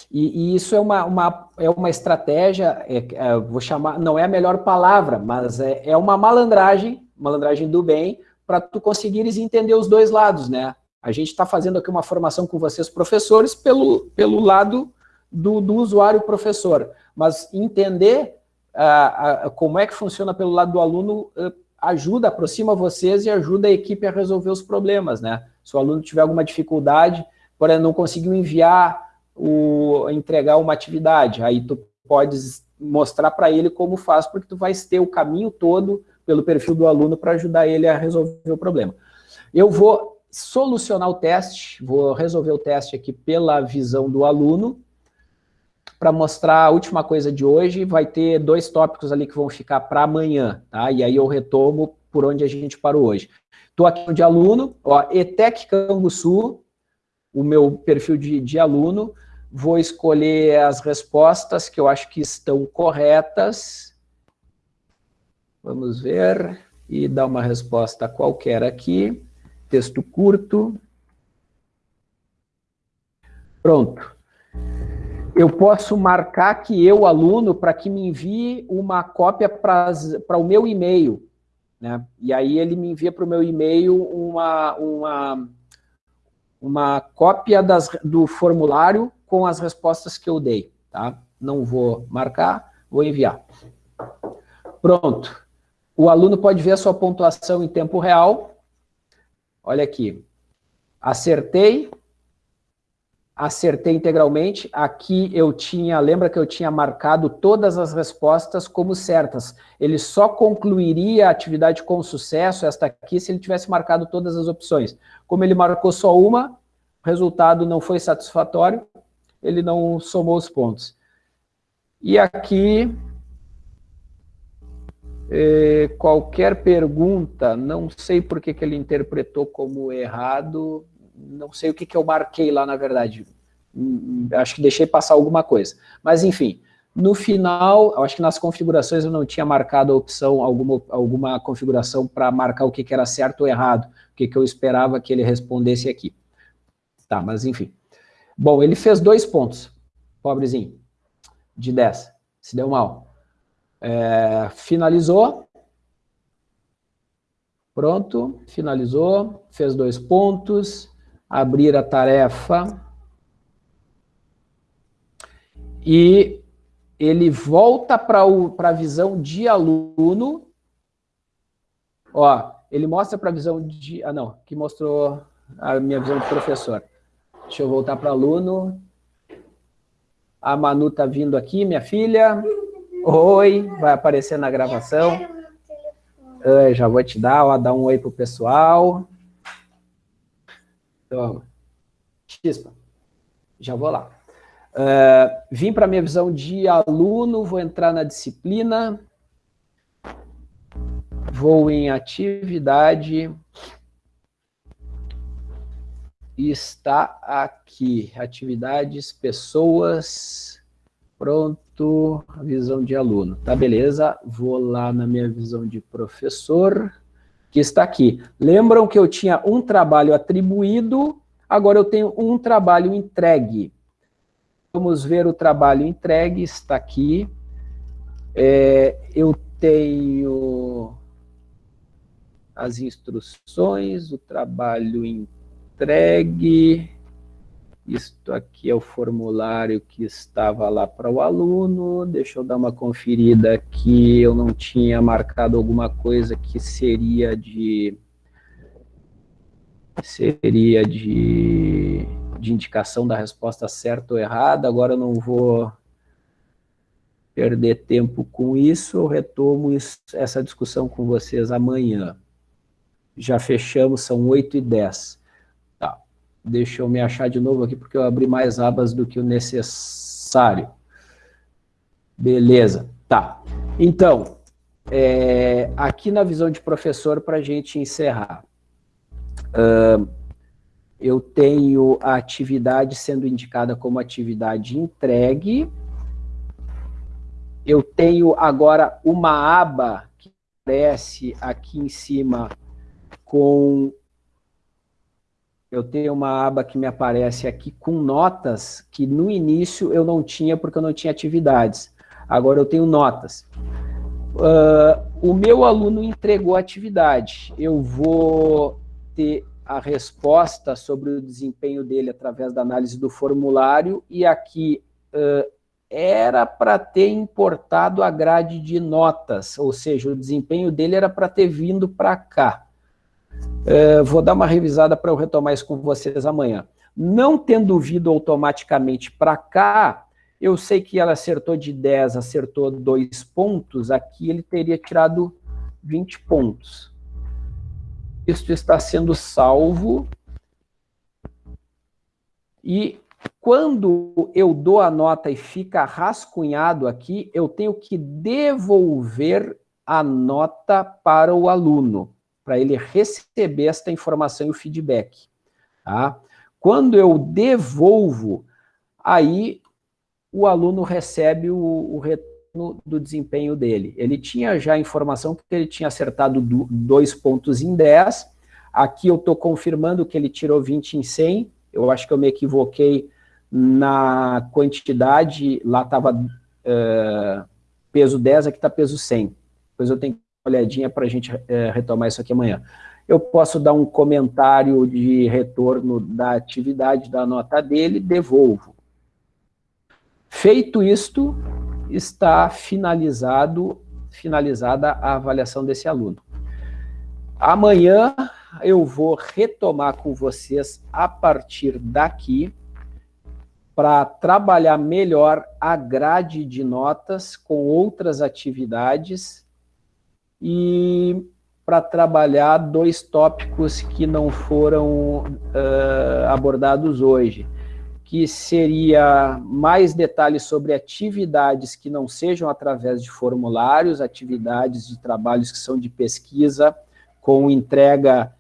E, e isso é uma, uma, é uma estratégia, é, é, vou chamar, não é a melhor palavra, mas é, é uma malandragem, malandragem do bem, para tu conseguires entender os dois lados, né? A gente está fazendo aqui uma formação com vocês, professores, pelo, pelo lado do, do usuário professor, mas entender uh, uh, como é que funciona pelo lado do aluno uh, ajuda, aproxima vocês e ajuda a equipe a resolver os problemas, né? Se o aluno tiver alguma dificuldade, por exemplo, não conseguiu enviar, o, entregar uma atividade, aí tu podes mostrar para ele como faz, porque tu vais ter o caminho todo pelo perfil do aluno para ajudar ele a resolver o problema. Eu vou solucionar o teste, vou resolver o teste aqui pela visão do aluno, para mostrar a última coisa de hoje, vai ter dois tópicos ali que vão ficar para amanhã, tá? E aí eu retomo por onde a gente parou hoje. Estou aqui de aluno, ó, ETEC Canguçu, o meu perfil de, de aluno, vou escolher as respostas que eu acho que estão corretas, Vamos ver e dar uma resposta qualquer aqui. Texto curto. Pronto. Eu posso marcar que eu, aluno, para que me envie uma cópia para o meu e-mail. Né? E aí ele me envia para o meu e-mail uma, uma, uma cópia das, do formulário com as respostas que eu dei. Tá? Não vou marcar, vou enviar. Pronto. O aluno pode ver a sua pontuação em tempo real. Olha aqui. Acertei. Acertei integralmente. Aqui eu tinha, lembra que eu tinha marcado todas as respostas como certas. Ele só concluiria a atividade com sucesso, esta aqui, se ele tivesse marcado todas as opções. Como ele marcou só uma, o resultado não foi satisfatório, ele não somou os pontos. E aqui é, qualquer pergunta, não sei por que, que ele interpretou como errado, não sei o que, que eu marquei lá, na verdade. Hum, hum, acho que deixei passar alguma coisa. Mas, enfim, no final, acho que nas configurações eu não tinha marcado a opção, alguma, alguma configuração para marcar o que, que era certo ou errado, o que, que eu esperava que ele respondesse aqui. Tá, mas enfim. Bom, ele fez dois pontos, pobrezinho, de 10, se deu mal. É, finalizou. Pronto, finalizou, fez dois pontos, abrir a tarefa. E ele volta para a visão de aluno. Ó, ele mostra para a visão de... Ah, não, que mostrou a minha visão de professor. Deixa eu voltar para aluno. A Manu está vindo aqui, minha filha. Oi, vai aparecer na gravação. Eu já vou te dar, ó, dar um oi pro pessoal. Toma. Chispa. Já vou lá. Uh, vim para a minha visão de aluno, vou entrar na disciplina. Vou em atividade. Está aqui. Atividades, pessoas. Pronto. Visão de aluno. Tá, beleza. Vou lá na minha visão de professor, que está aqui. Lembram que eu tinha um trabalho atribuído, agora eu tenho um trabalho entregue. Vamos ver o trabalho entregue, está aqui. É, eu tenho as instruções, o trabalho entregue, isto aqui é o formulário que estava lá para o aluno, deixa eu dar uma conferida aqui, eu não tinha marcado alguma coisa que seria de seria de, de indicação da resposta certa ou errada, agora eu não vou perder tempo com isso, eu retomo isso, essa discussão com vocês amanhã. Já fechamos, são 8 e 10. Deixa eu me achar de novo aqui, porque eu abri mais abas do que o necessário. Beleza, tá. Então, é, aqui na visão de professor, para a gente encerrar, uh, eu tenho a atividade sendo indicada como atividade entregue, eu tenho agora uma aba que aparece aqui em cima com... Eu tenho uma aba que me aparece aqui com notas, que no início eu não tinha porque eu não tinha atividades. Agora eu tenho notas. Uh, o meu aluno entregou a atividade. Eu vou ter a resposta sobre o desempenho dele através da análise do formulário, e aqui uh, era para ter importado a grade de notas, ou seja, o desempenho dele era para ter vindo para cá. É, vou dar uma revisada para eu retomar isso com vocês amanhã. Não tendo vindo automaticamente para cá, eu sei que ela acertou de 10, acertou dois pontos, aqui ele teria tirado 20 pontos. Isso está sendo salvo. E quando eu dou a nota e fica rascunhado aqui, eu tenho que devolver a nota para o aluno para ele receber esta informação e o feedback. Tá? Quando eu devolvo, aí o aluno recebe o, o retorno do desempenho dele. Ele tinha já a informação que ele tinha acertado do, dois pontos em 10, aqui eu estou confirmando que ele tirou 20 em 100, eu acho que eu me equivoquei na quantidade, lá estava uh, eh, peso 10, aqui está peso 100. Depois eu tenho que olhadinha para a gente é, retomar isso aqui amanhã. Eu posso dar um comentário de retorno da atividade da nota dele, devolvo. Feito isto, está finalizado, finalizada a avaliação desse aluno. Amanhã eu vou retomar com vocês a partir daqui para trabalhar melhor a grade de notas com outras atividades e para trabalhar dois tópicos que não foram uh, abordados hoje, que seria mais detalhes sobre atividades que não sejam através de formulários, atividades de trabalhos que são de pesquisa, com entrega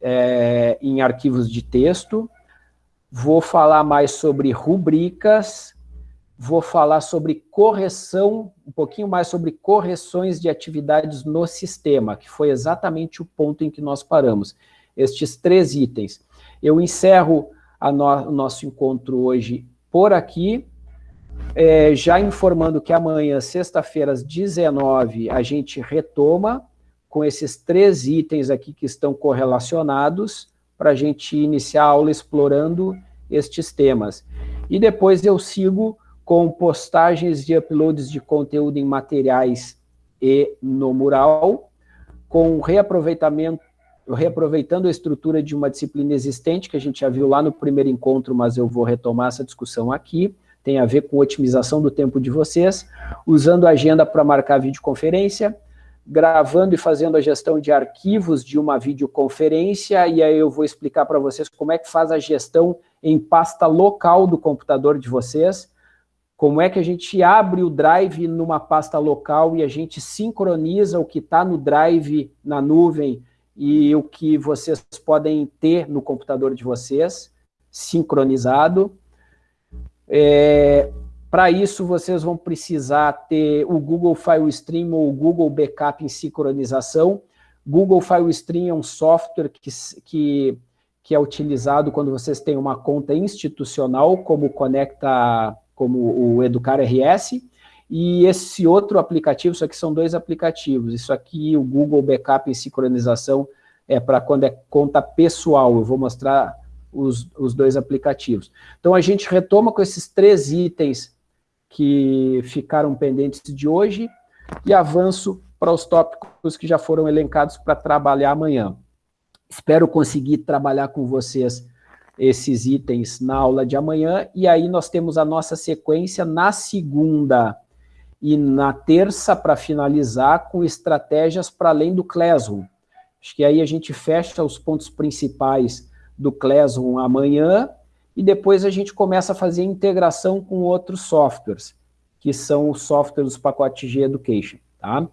é, em arquivos de texto. Vou falar mais sobre rubricas, vou falar sobre correção, um pouquinho mais sobre correções de atividades no sistema, que foi exatamente o ponto em que nós paramos. Estes três itens. Eu encerro no, o nosso encontro hoje por aqui, é, já informando que amanhã, sexta-feira, às 19 a gente retoma com esses três itens aqui que estão correlacionados, para a gente iniciar a aula explorando estes temas. E depois eu sigo com postagens de uploads de conteúdo em materiais e no mural, com reaproveitamento, reaproveitando a estrutura de uma disciplina existente, que a gente já viu lá no primeiro encontro, mas eu vou retomar essa discussão aqui, tem a ver com otimização do tempo de vocês, usando a agenda para marcar videoconferência, gravando e fazendo a gestão de arquivos de uma videoconferência, e aí eu vou explicar para vocês como é que faz a gestão em pasta local do computador de vocês, como é que a gente abre o Drive numa pasta local e a gente sincroniza o que está no Drive na nuvem e o que vocês podem ter no computador de vocês, sincronizado. É, Para isso, vocês vão precisar ter o Google File Stream ou o Google Backup em sincronização. Google File Stream é um software que, que, que é utilizado quando vocês têm uma conta institucional, como conecta como o Educar RS, e esse outro aplicativo, isso aqui são dois aplicativos, isso aqui, o Google Backup em sincronização, é para quando é conta pessoal, eu vou mostrar os, os dois aplicativos. Então, a gente retoma com esses três itens que ficaram pendentes de hoje, e avanço para os tópicos que já foram elencados para trabalhar amanhã. Espero conseguir trabalhar com vocês esses itens na aula de amanhã, e aí nós temos a nossa sequência na segunda e na terça para finalizar com estratégias para além do Classroom. Acho que aí a gente fecha os pontos principais do Classroom amanhã, e depois a gente começa a fazer integração com outros softwares, que são os softwares do pacote G Education, tá?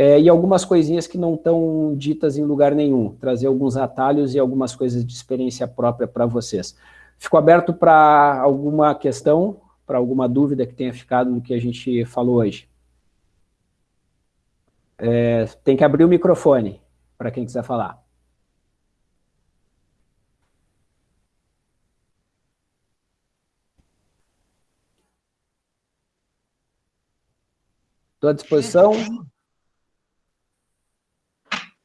É, e algumas coisinhas que não estão ditas em lugar nenhum, trazer alguns atalhos e algumas coisas de experiência própria para vocês. Fico aberto para alguma questão, para alguma dúvida que tenha ficado do que a gente falou hoje. É, tem que abrir o microfone, para quem quiser falar. Estou à disposição.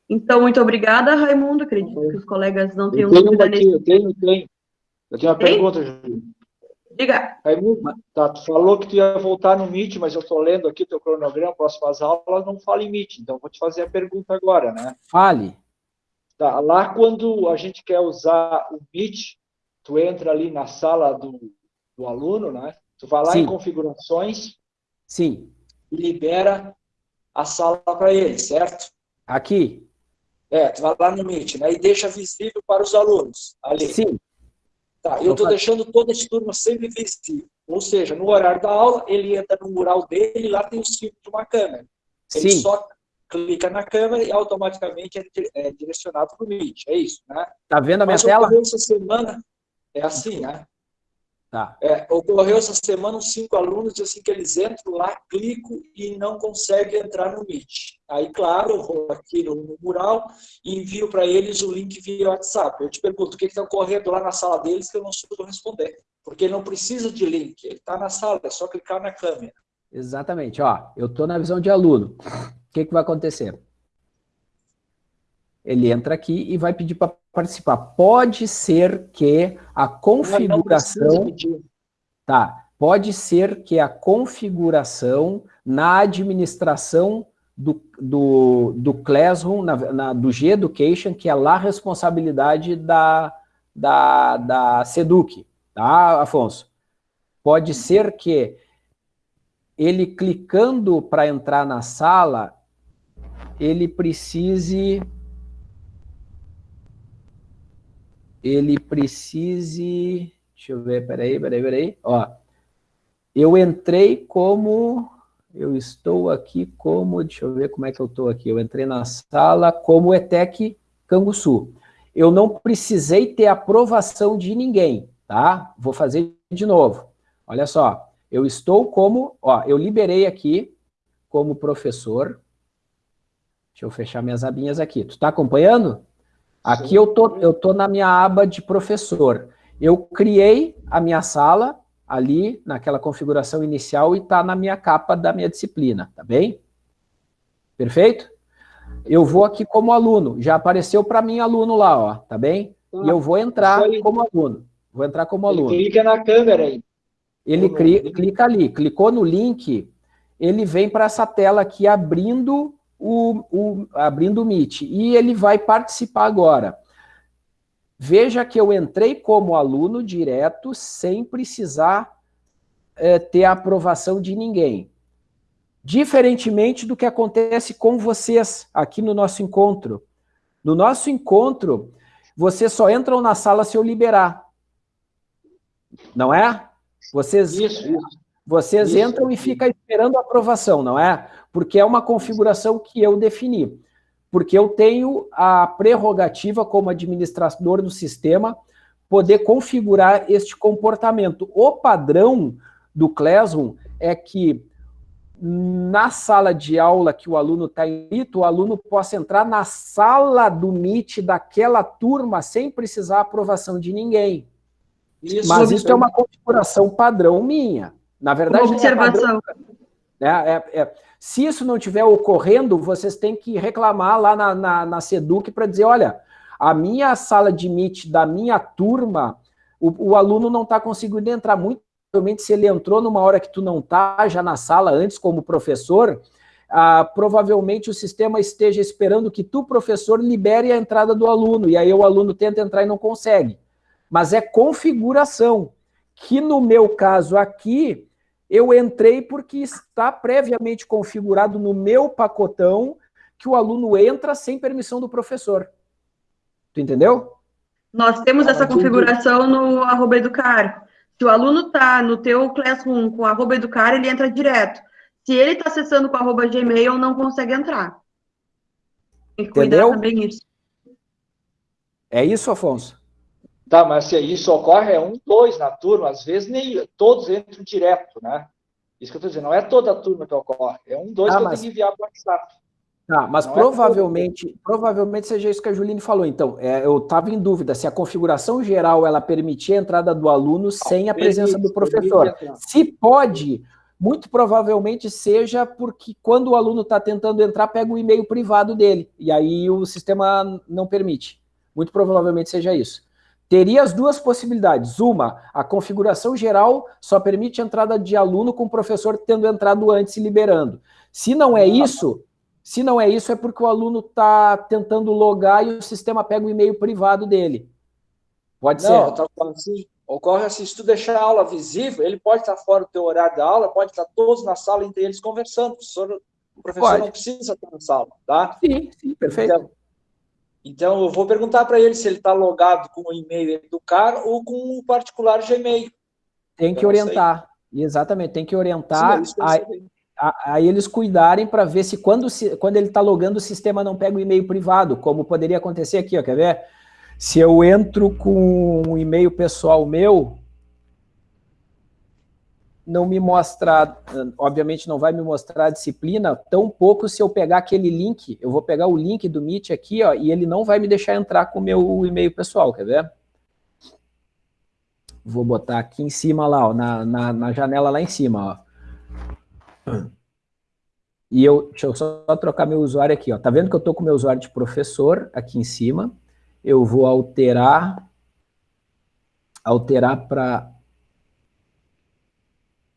Então, muito obrigada, Raimundo. Acredito que os colegas não tenham dúvida nesse... Eu tenho, eu tenho. Eu tenho uma Tem? pergunta, Júlio. Diga. Raimundo, tá, tu falou que tu ia voltar no Meet, mas eu estou lendo aqui o teu cronograma, próximas aulas, não fala em Meet, então vou te fazer a pergunta agora, né? Fale. Tá, lá quando a gente quer usar o Meet, tu entra ali na sala do, do aluno, né? Tu vai lá Sim. em configurações. Sim. E libera a sala para ele, certo? Aqui. É, tu vai lá no Meet, né? E deixa visível para os alunos ali. Sim. Tá, eu estou deixando todas as turmas sempre visíveis. Ou seja, no horário da aula, ele entra no mural dele, lá tem o símbolo de uma câmera. Ele Sim. só clica na câmera e automaticamente é, é direcionado para o Meet. É isso, né? Tá vendo a minha Mas tela? essa semana, é assim, né? Tá. É, ocorreu essa semana uns cinco alunos, assim que eles entram lá, clico e não conseguem entrar no Meet. Aí, claro, eu vou aqui no, no mural e envio para eles o link via WhatsApp. Eu te pergunto, o que está ocorrendo lá na sala deles que eu não soube responder? Porque ele não precisa de link, ele está na sala, é só clicar na câmera. Exatamente, ó, eu estou na visão de aluno. O que, que vai acontecer? Ele entra aqui e vai pedir para participar. Pode ser que a configuração... Tá, pode ser que a configuração na administração do, do, do Classroom, na, na, do G-Education, que é lá a responsabilidade da, da, da SEDUC, tá, Afonso? Pode ser que ele clicando para entrar na sala, ele precise ele precise... Deixa eu ver, peraí, peraí, peraí. Ó, eu entrei como... Eu estou aqui como... Deixa eu ver como é que eu estou aqui. Eu entrei na sala como ETEC Canguçu. Eu não precisei ter aprovação de ninguém, tá? Vou fazer de novo. Olha só, eu estou como... Ó, eu liberei aqui como professor. Deixa eu fechar minhas abinhas aqui. Tu está acompanhando? Aqui eu tô, eu tô na minha aba de professor. Eu criei a minha sala ali, naquela configuração inicial, e está na minha capa da minha disciplina, tá bem? Perfeito? Eu vou aqui como aluno, já apareceu para mim aluno lá, ó, tá bem? e eu vou entrar como aluno, vou entrar como aluno. Ele clica na câmera aí. Ele clica ali, clicou no link, ele vem para essa tela aqui abrindo o, o, abrindo o Meet, e ele vai participar agora. Veja que eu entrei como aluno direto, sem precisar é, ter a aprovação de ninguém. Diferentemente do que acontece com vocês aqui no nosso encontro. No nosso encontro, vocês só entram na sala se eu liberar. Não é? Vocês, isso, isso. Vocês Isso. entram e ficam esperando a aprovação, não é? Porque é uma configuração que eu defini. Porque eu tenho a prerrogativa, como administrador do sistema, poder configurar este comportamento. O padrão do Classroom é que na sala de aula que o aluno está inscrito, o aluno possa entrar na sala do Meet daquela turma sem precisar aprovação de ninguém. Isso, Mas isso é uma configuração padrão minha. Na verdade, uma observação. É, é, é, se isso não estiver ocorrendo, vocês têm que reclamar lá na, na, na SEDUC para dizer, olha, a minha sala de Meet da minha turma, o, o aluno não está conseguindo entrar. Muito provavelmente, se ele entrou numa hora que tu não está já na sala antes como professor, ah, provavelmente o sistema esteja esperando que tu, professor, libere a entrada do aluno, e aí o aluno tenta entrar e não consegue. Mas é configuração, que no meu caso aqui, eu entrei porque está previamente configurado no meu pacotão que o aluno entra sem permissão do professor. Tu entendeu? Nós temos essa configuração no arroba educar. Se o aluno está no teu Classroom com arroba educar, ele entra direto. Se ele está acessando com arroba Gmail, não consegue entrar. Tem que cuidar Entendeu? também isso. É isso, Afonso? Tá, mas se isso ocorre, é um, dois na turma, às vezes nem todos entram direto, né? Isso que eu estou dizendo, não é toda a turma que ocorre, é um, dois ah, que mas... eu tenho que enviar para o WhatsApp. Tá, mas não é provavelmente, é provavelmente seja isso que a Juline falou. Então, é, eu estava em dúvida se a configuração geral ela permitia a entrada do aluno sem a presença do professor. Se pode, muito provavelmente seja porque quando o aluno está tentando entrar, pega o e-mail privado dele, e aí o sistema não permite. Muito provavelmente seja isso. Teria as duas possibilidades. Uma, a configuração geral só permite a entrada de aluno com o professor tendo entrado antes e liberando. Se não é isso, se não é isso, é porque o aluno está tentando logar e o sistema pega o e-mail privado dele. Pode não, ser? Tá assim, ocorre assim, se tu deixar a aula visível, ele pode estar fora do teu horário da aula, pode estar todos na sala entre eles conversando. O professor, o professor não precisa estar na sala, tá? Sim, sim, perfeito. Então, então eu vou perguntar para ele se ele está logado com o e-mail do cara ou com o particular Gmail. Tem que orientar. Exatamente, tem que orientar. Sim, é aí eles cuidarem para ver se quando, quando ele está logando o sistema não pega o e-mail privado, como poderia acontecer aqui, ó, quer ver? Se eu entro com um e-mail pessoal meu, não me mostra, obviamente não vai me mostrar a disciplina, tão pouco se eu pegar aquele link, eu vou pegar o link do Meet aqui, ó, e ele não vai me deixar entrar com o meu e-mail pessoal, quer ver? Vou botar aqui em cima lá, ó, na, na, na janela lá em cima, ó. E eu, deixa eu só trocar meu usuário aqui, ó. Tá vendo que eu tô com meu usuário de professor aqui em cima? Eu vou alterar, alterar para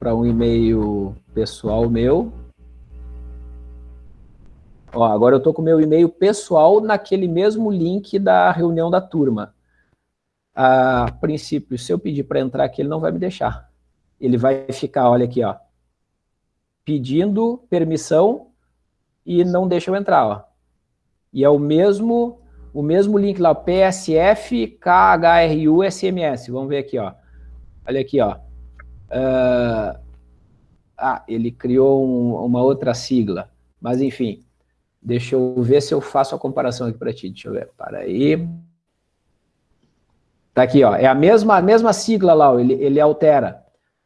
para um e-mail pessoal meu. Ó, agora eu tô com meu e-mail pessoal naquele mesmo link da reunião da turma. A princípio, se eu pedir para entrar aqui, ele não vai me deixar. Ele vai ficar, olha aqui, ó pedindo permissão e não deixa eu entrar, ó. E é o mesmo, o mesmo link lá, PSF, KHRU, SMS. Vamos ver aqui, ó. Olha aqui, ó. Uh, ah, ele criou um, uma outra sigla. Mas, enfim, deixa eu ver se eu faço a comparação aqui para ti. Deixa eu ver, para aí. Tá aqui, ó. É a mesma, a mesma sigla lá. Ele, ele altera.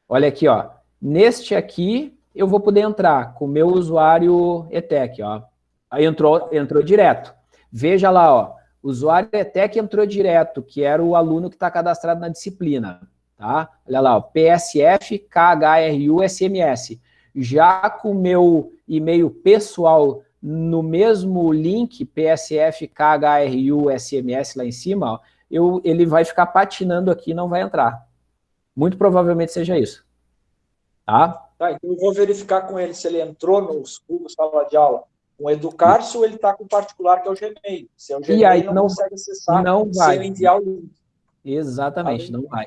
Olha aqui, ó. Neste aqui, eu vou poder entrar com o meu usuário ETEC, ó. Aí entrou, entrou direto. Veja lá, ó, usuário ETEC entrou direto, que era o aluno que está cadastrado na disciplina, tá? Olha lá, ó, PSF, KHRU, SMS. Já com o meu e-mail pessoal no mesmo link, PSF, KHRU, SMS lá em cima, ó, eu, ele vai ficar patinando aqui e não vai entrar. Muito provavelmente seja isso. Tá? Tá, então eu vou verificar com ele se ele entrou nos Google Sala de Aula com o Educar-se ou ele está com o particular, que é o Gmail. Se é o Gmail, e aí, não, não consegue acessar não vai. sem enviar o link. Exatamente, tá não vai.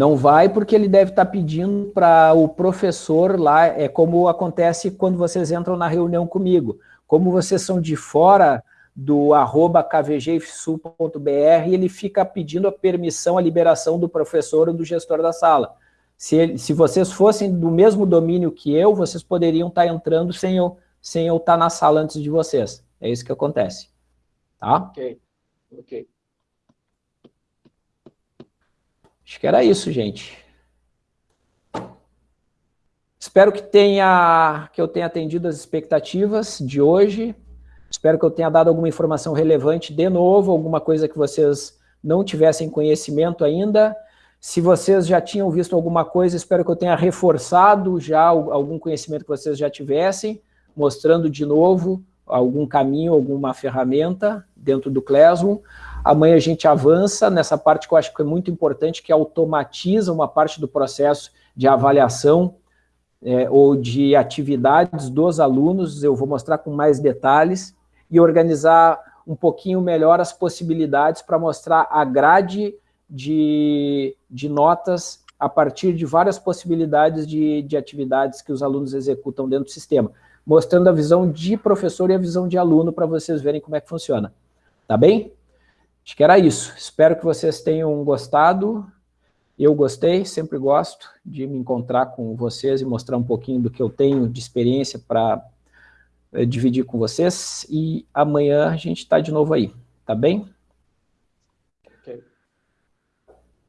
Não vai porque ele deve estar tá pedindo para o professor lá, é como acontece quando vocês entram na reunião comigo. Como vocês são de fora do arroba kvgifsul.br, ele fica pedindo a permissão, a liberação do professor ou do gestor da sala. Se, se vocês fossem do mesmo domínio que eu, vocês poderiam estar entrando sem eu, sem eu estar na sala antes de vocês. É isso que acontece. Tá? Ok, ok. Acho que era isso, gente. Espero que, tenha, que eu tenha atendido as expectativas de hoje. Espero que eu tenha dado alguma informação relevante de novo, alguma coisa que vocês não tivessem conhecimento ainda. Se vocês já tinham visto alguma coisa, espero que eu tenha reforçado já algum conhecimento que vocês já tivessem, mostrando de novo algum caminho, alguma ferramenta dentro do Classroom. Amanhã a gente avança nessa parte que eu acho que é muito importante, que automatiza uma parte do processo de avaliação é, ou de atividades dos alunos, eu vou mostrar com mais detalhes, e organizar um pouquinho melhor as possibilidades para mostrar a grade de, de notas a partir de várias possibilidades de, de atividades que os alunos executam dentro do sistema, mostrando a visão de professor e a visão de aluno para vocês verem como é que funciona. Tá bem? Acho que era isso. Espero que vocês tenham gostado. Eu gostei, sempre gosto de me encontrar com vocês e mostrar um pouquinho do que eu tenho de experiência para eh, dividir com vocês. E amanhã a gente está de novo aí, tá bem?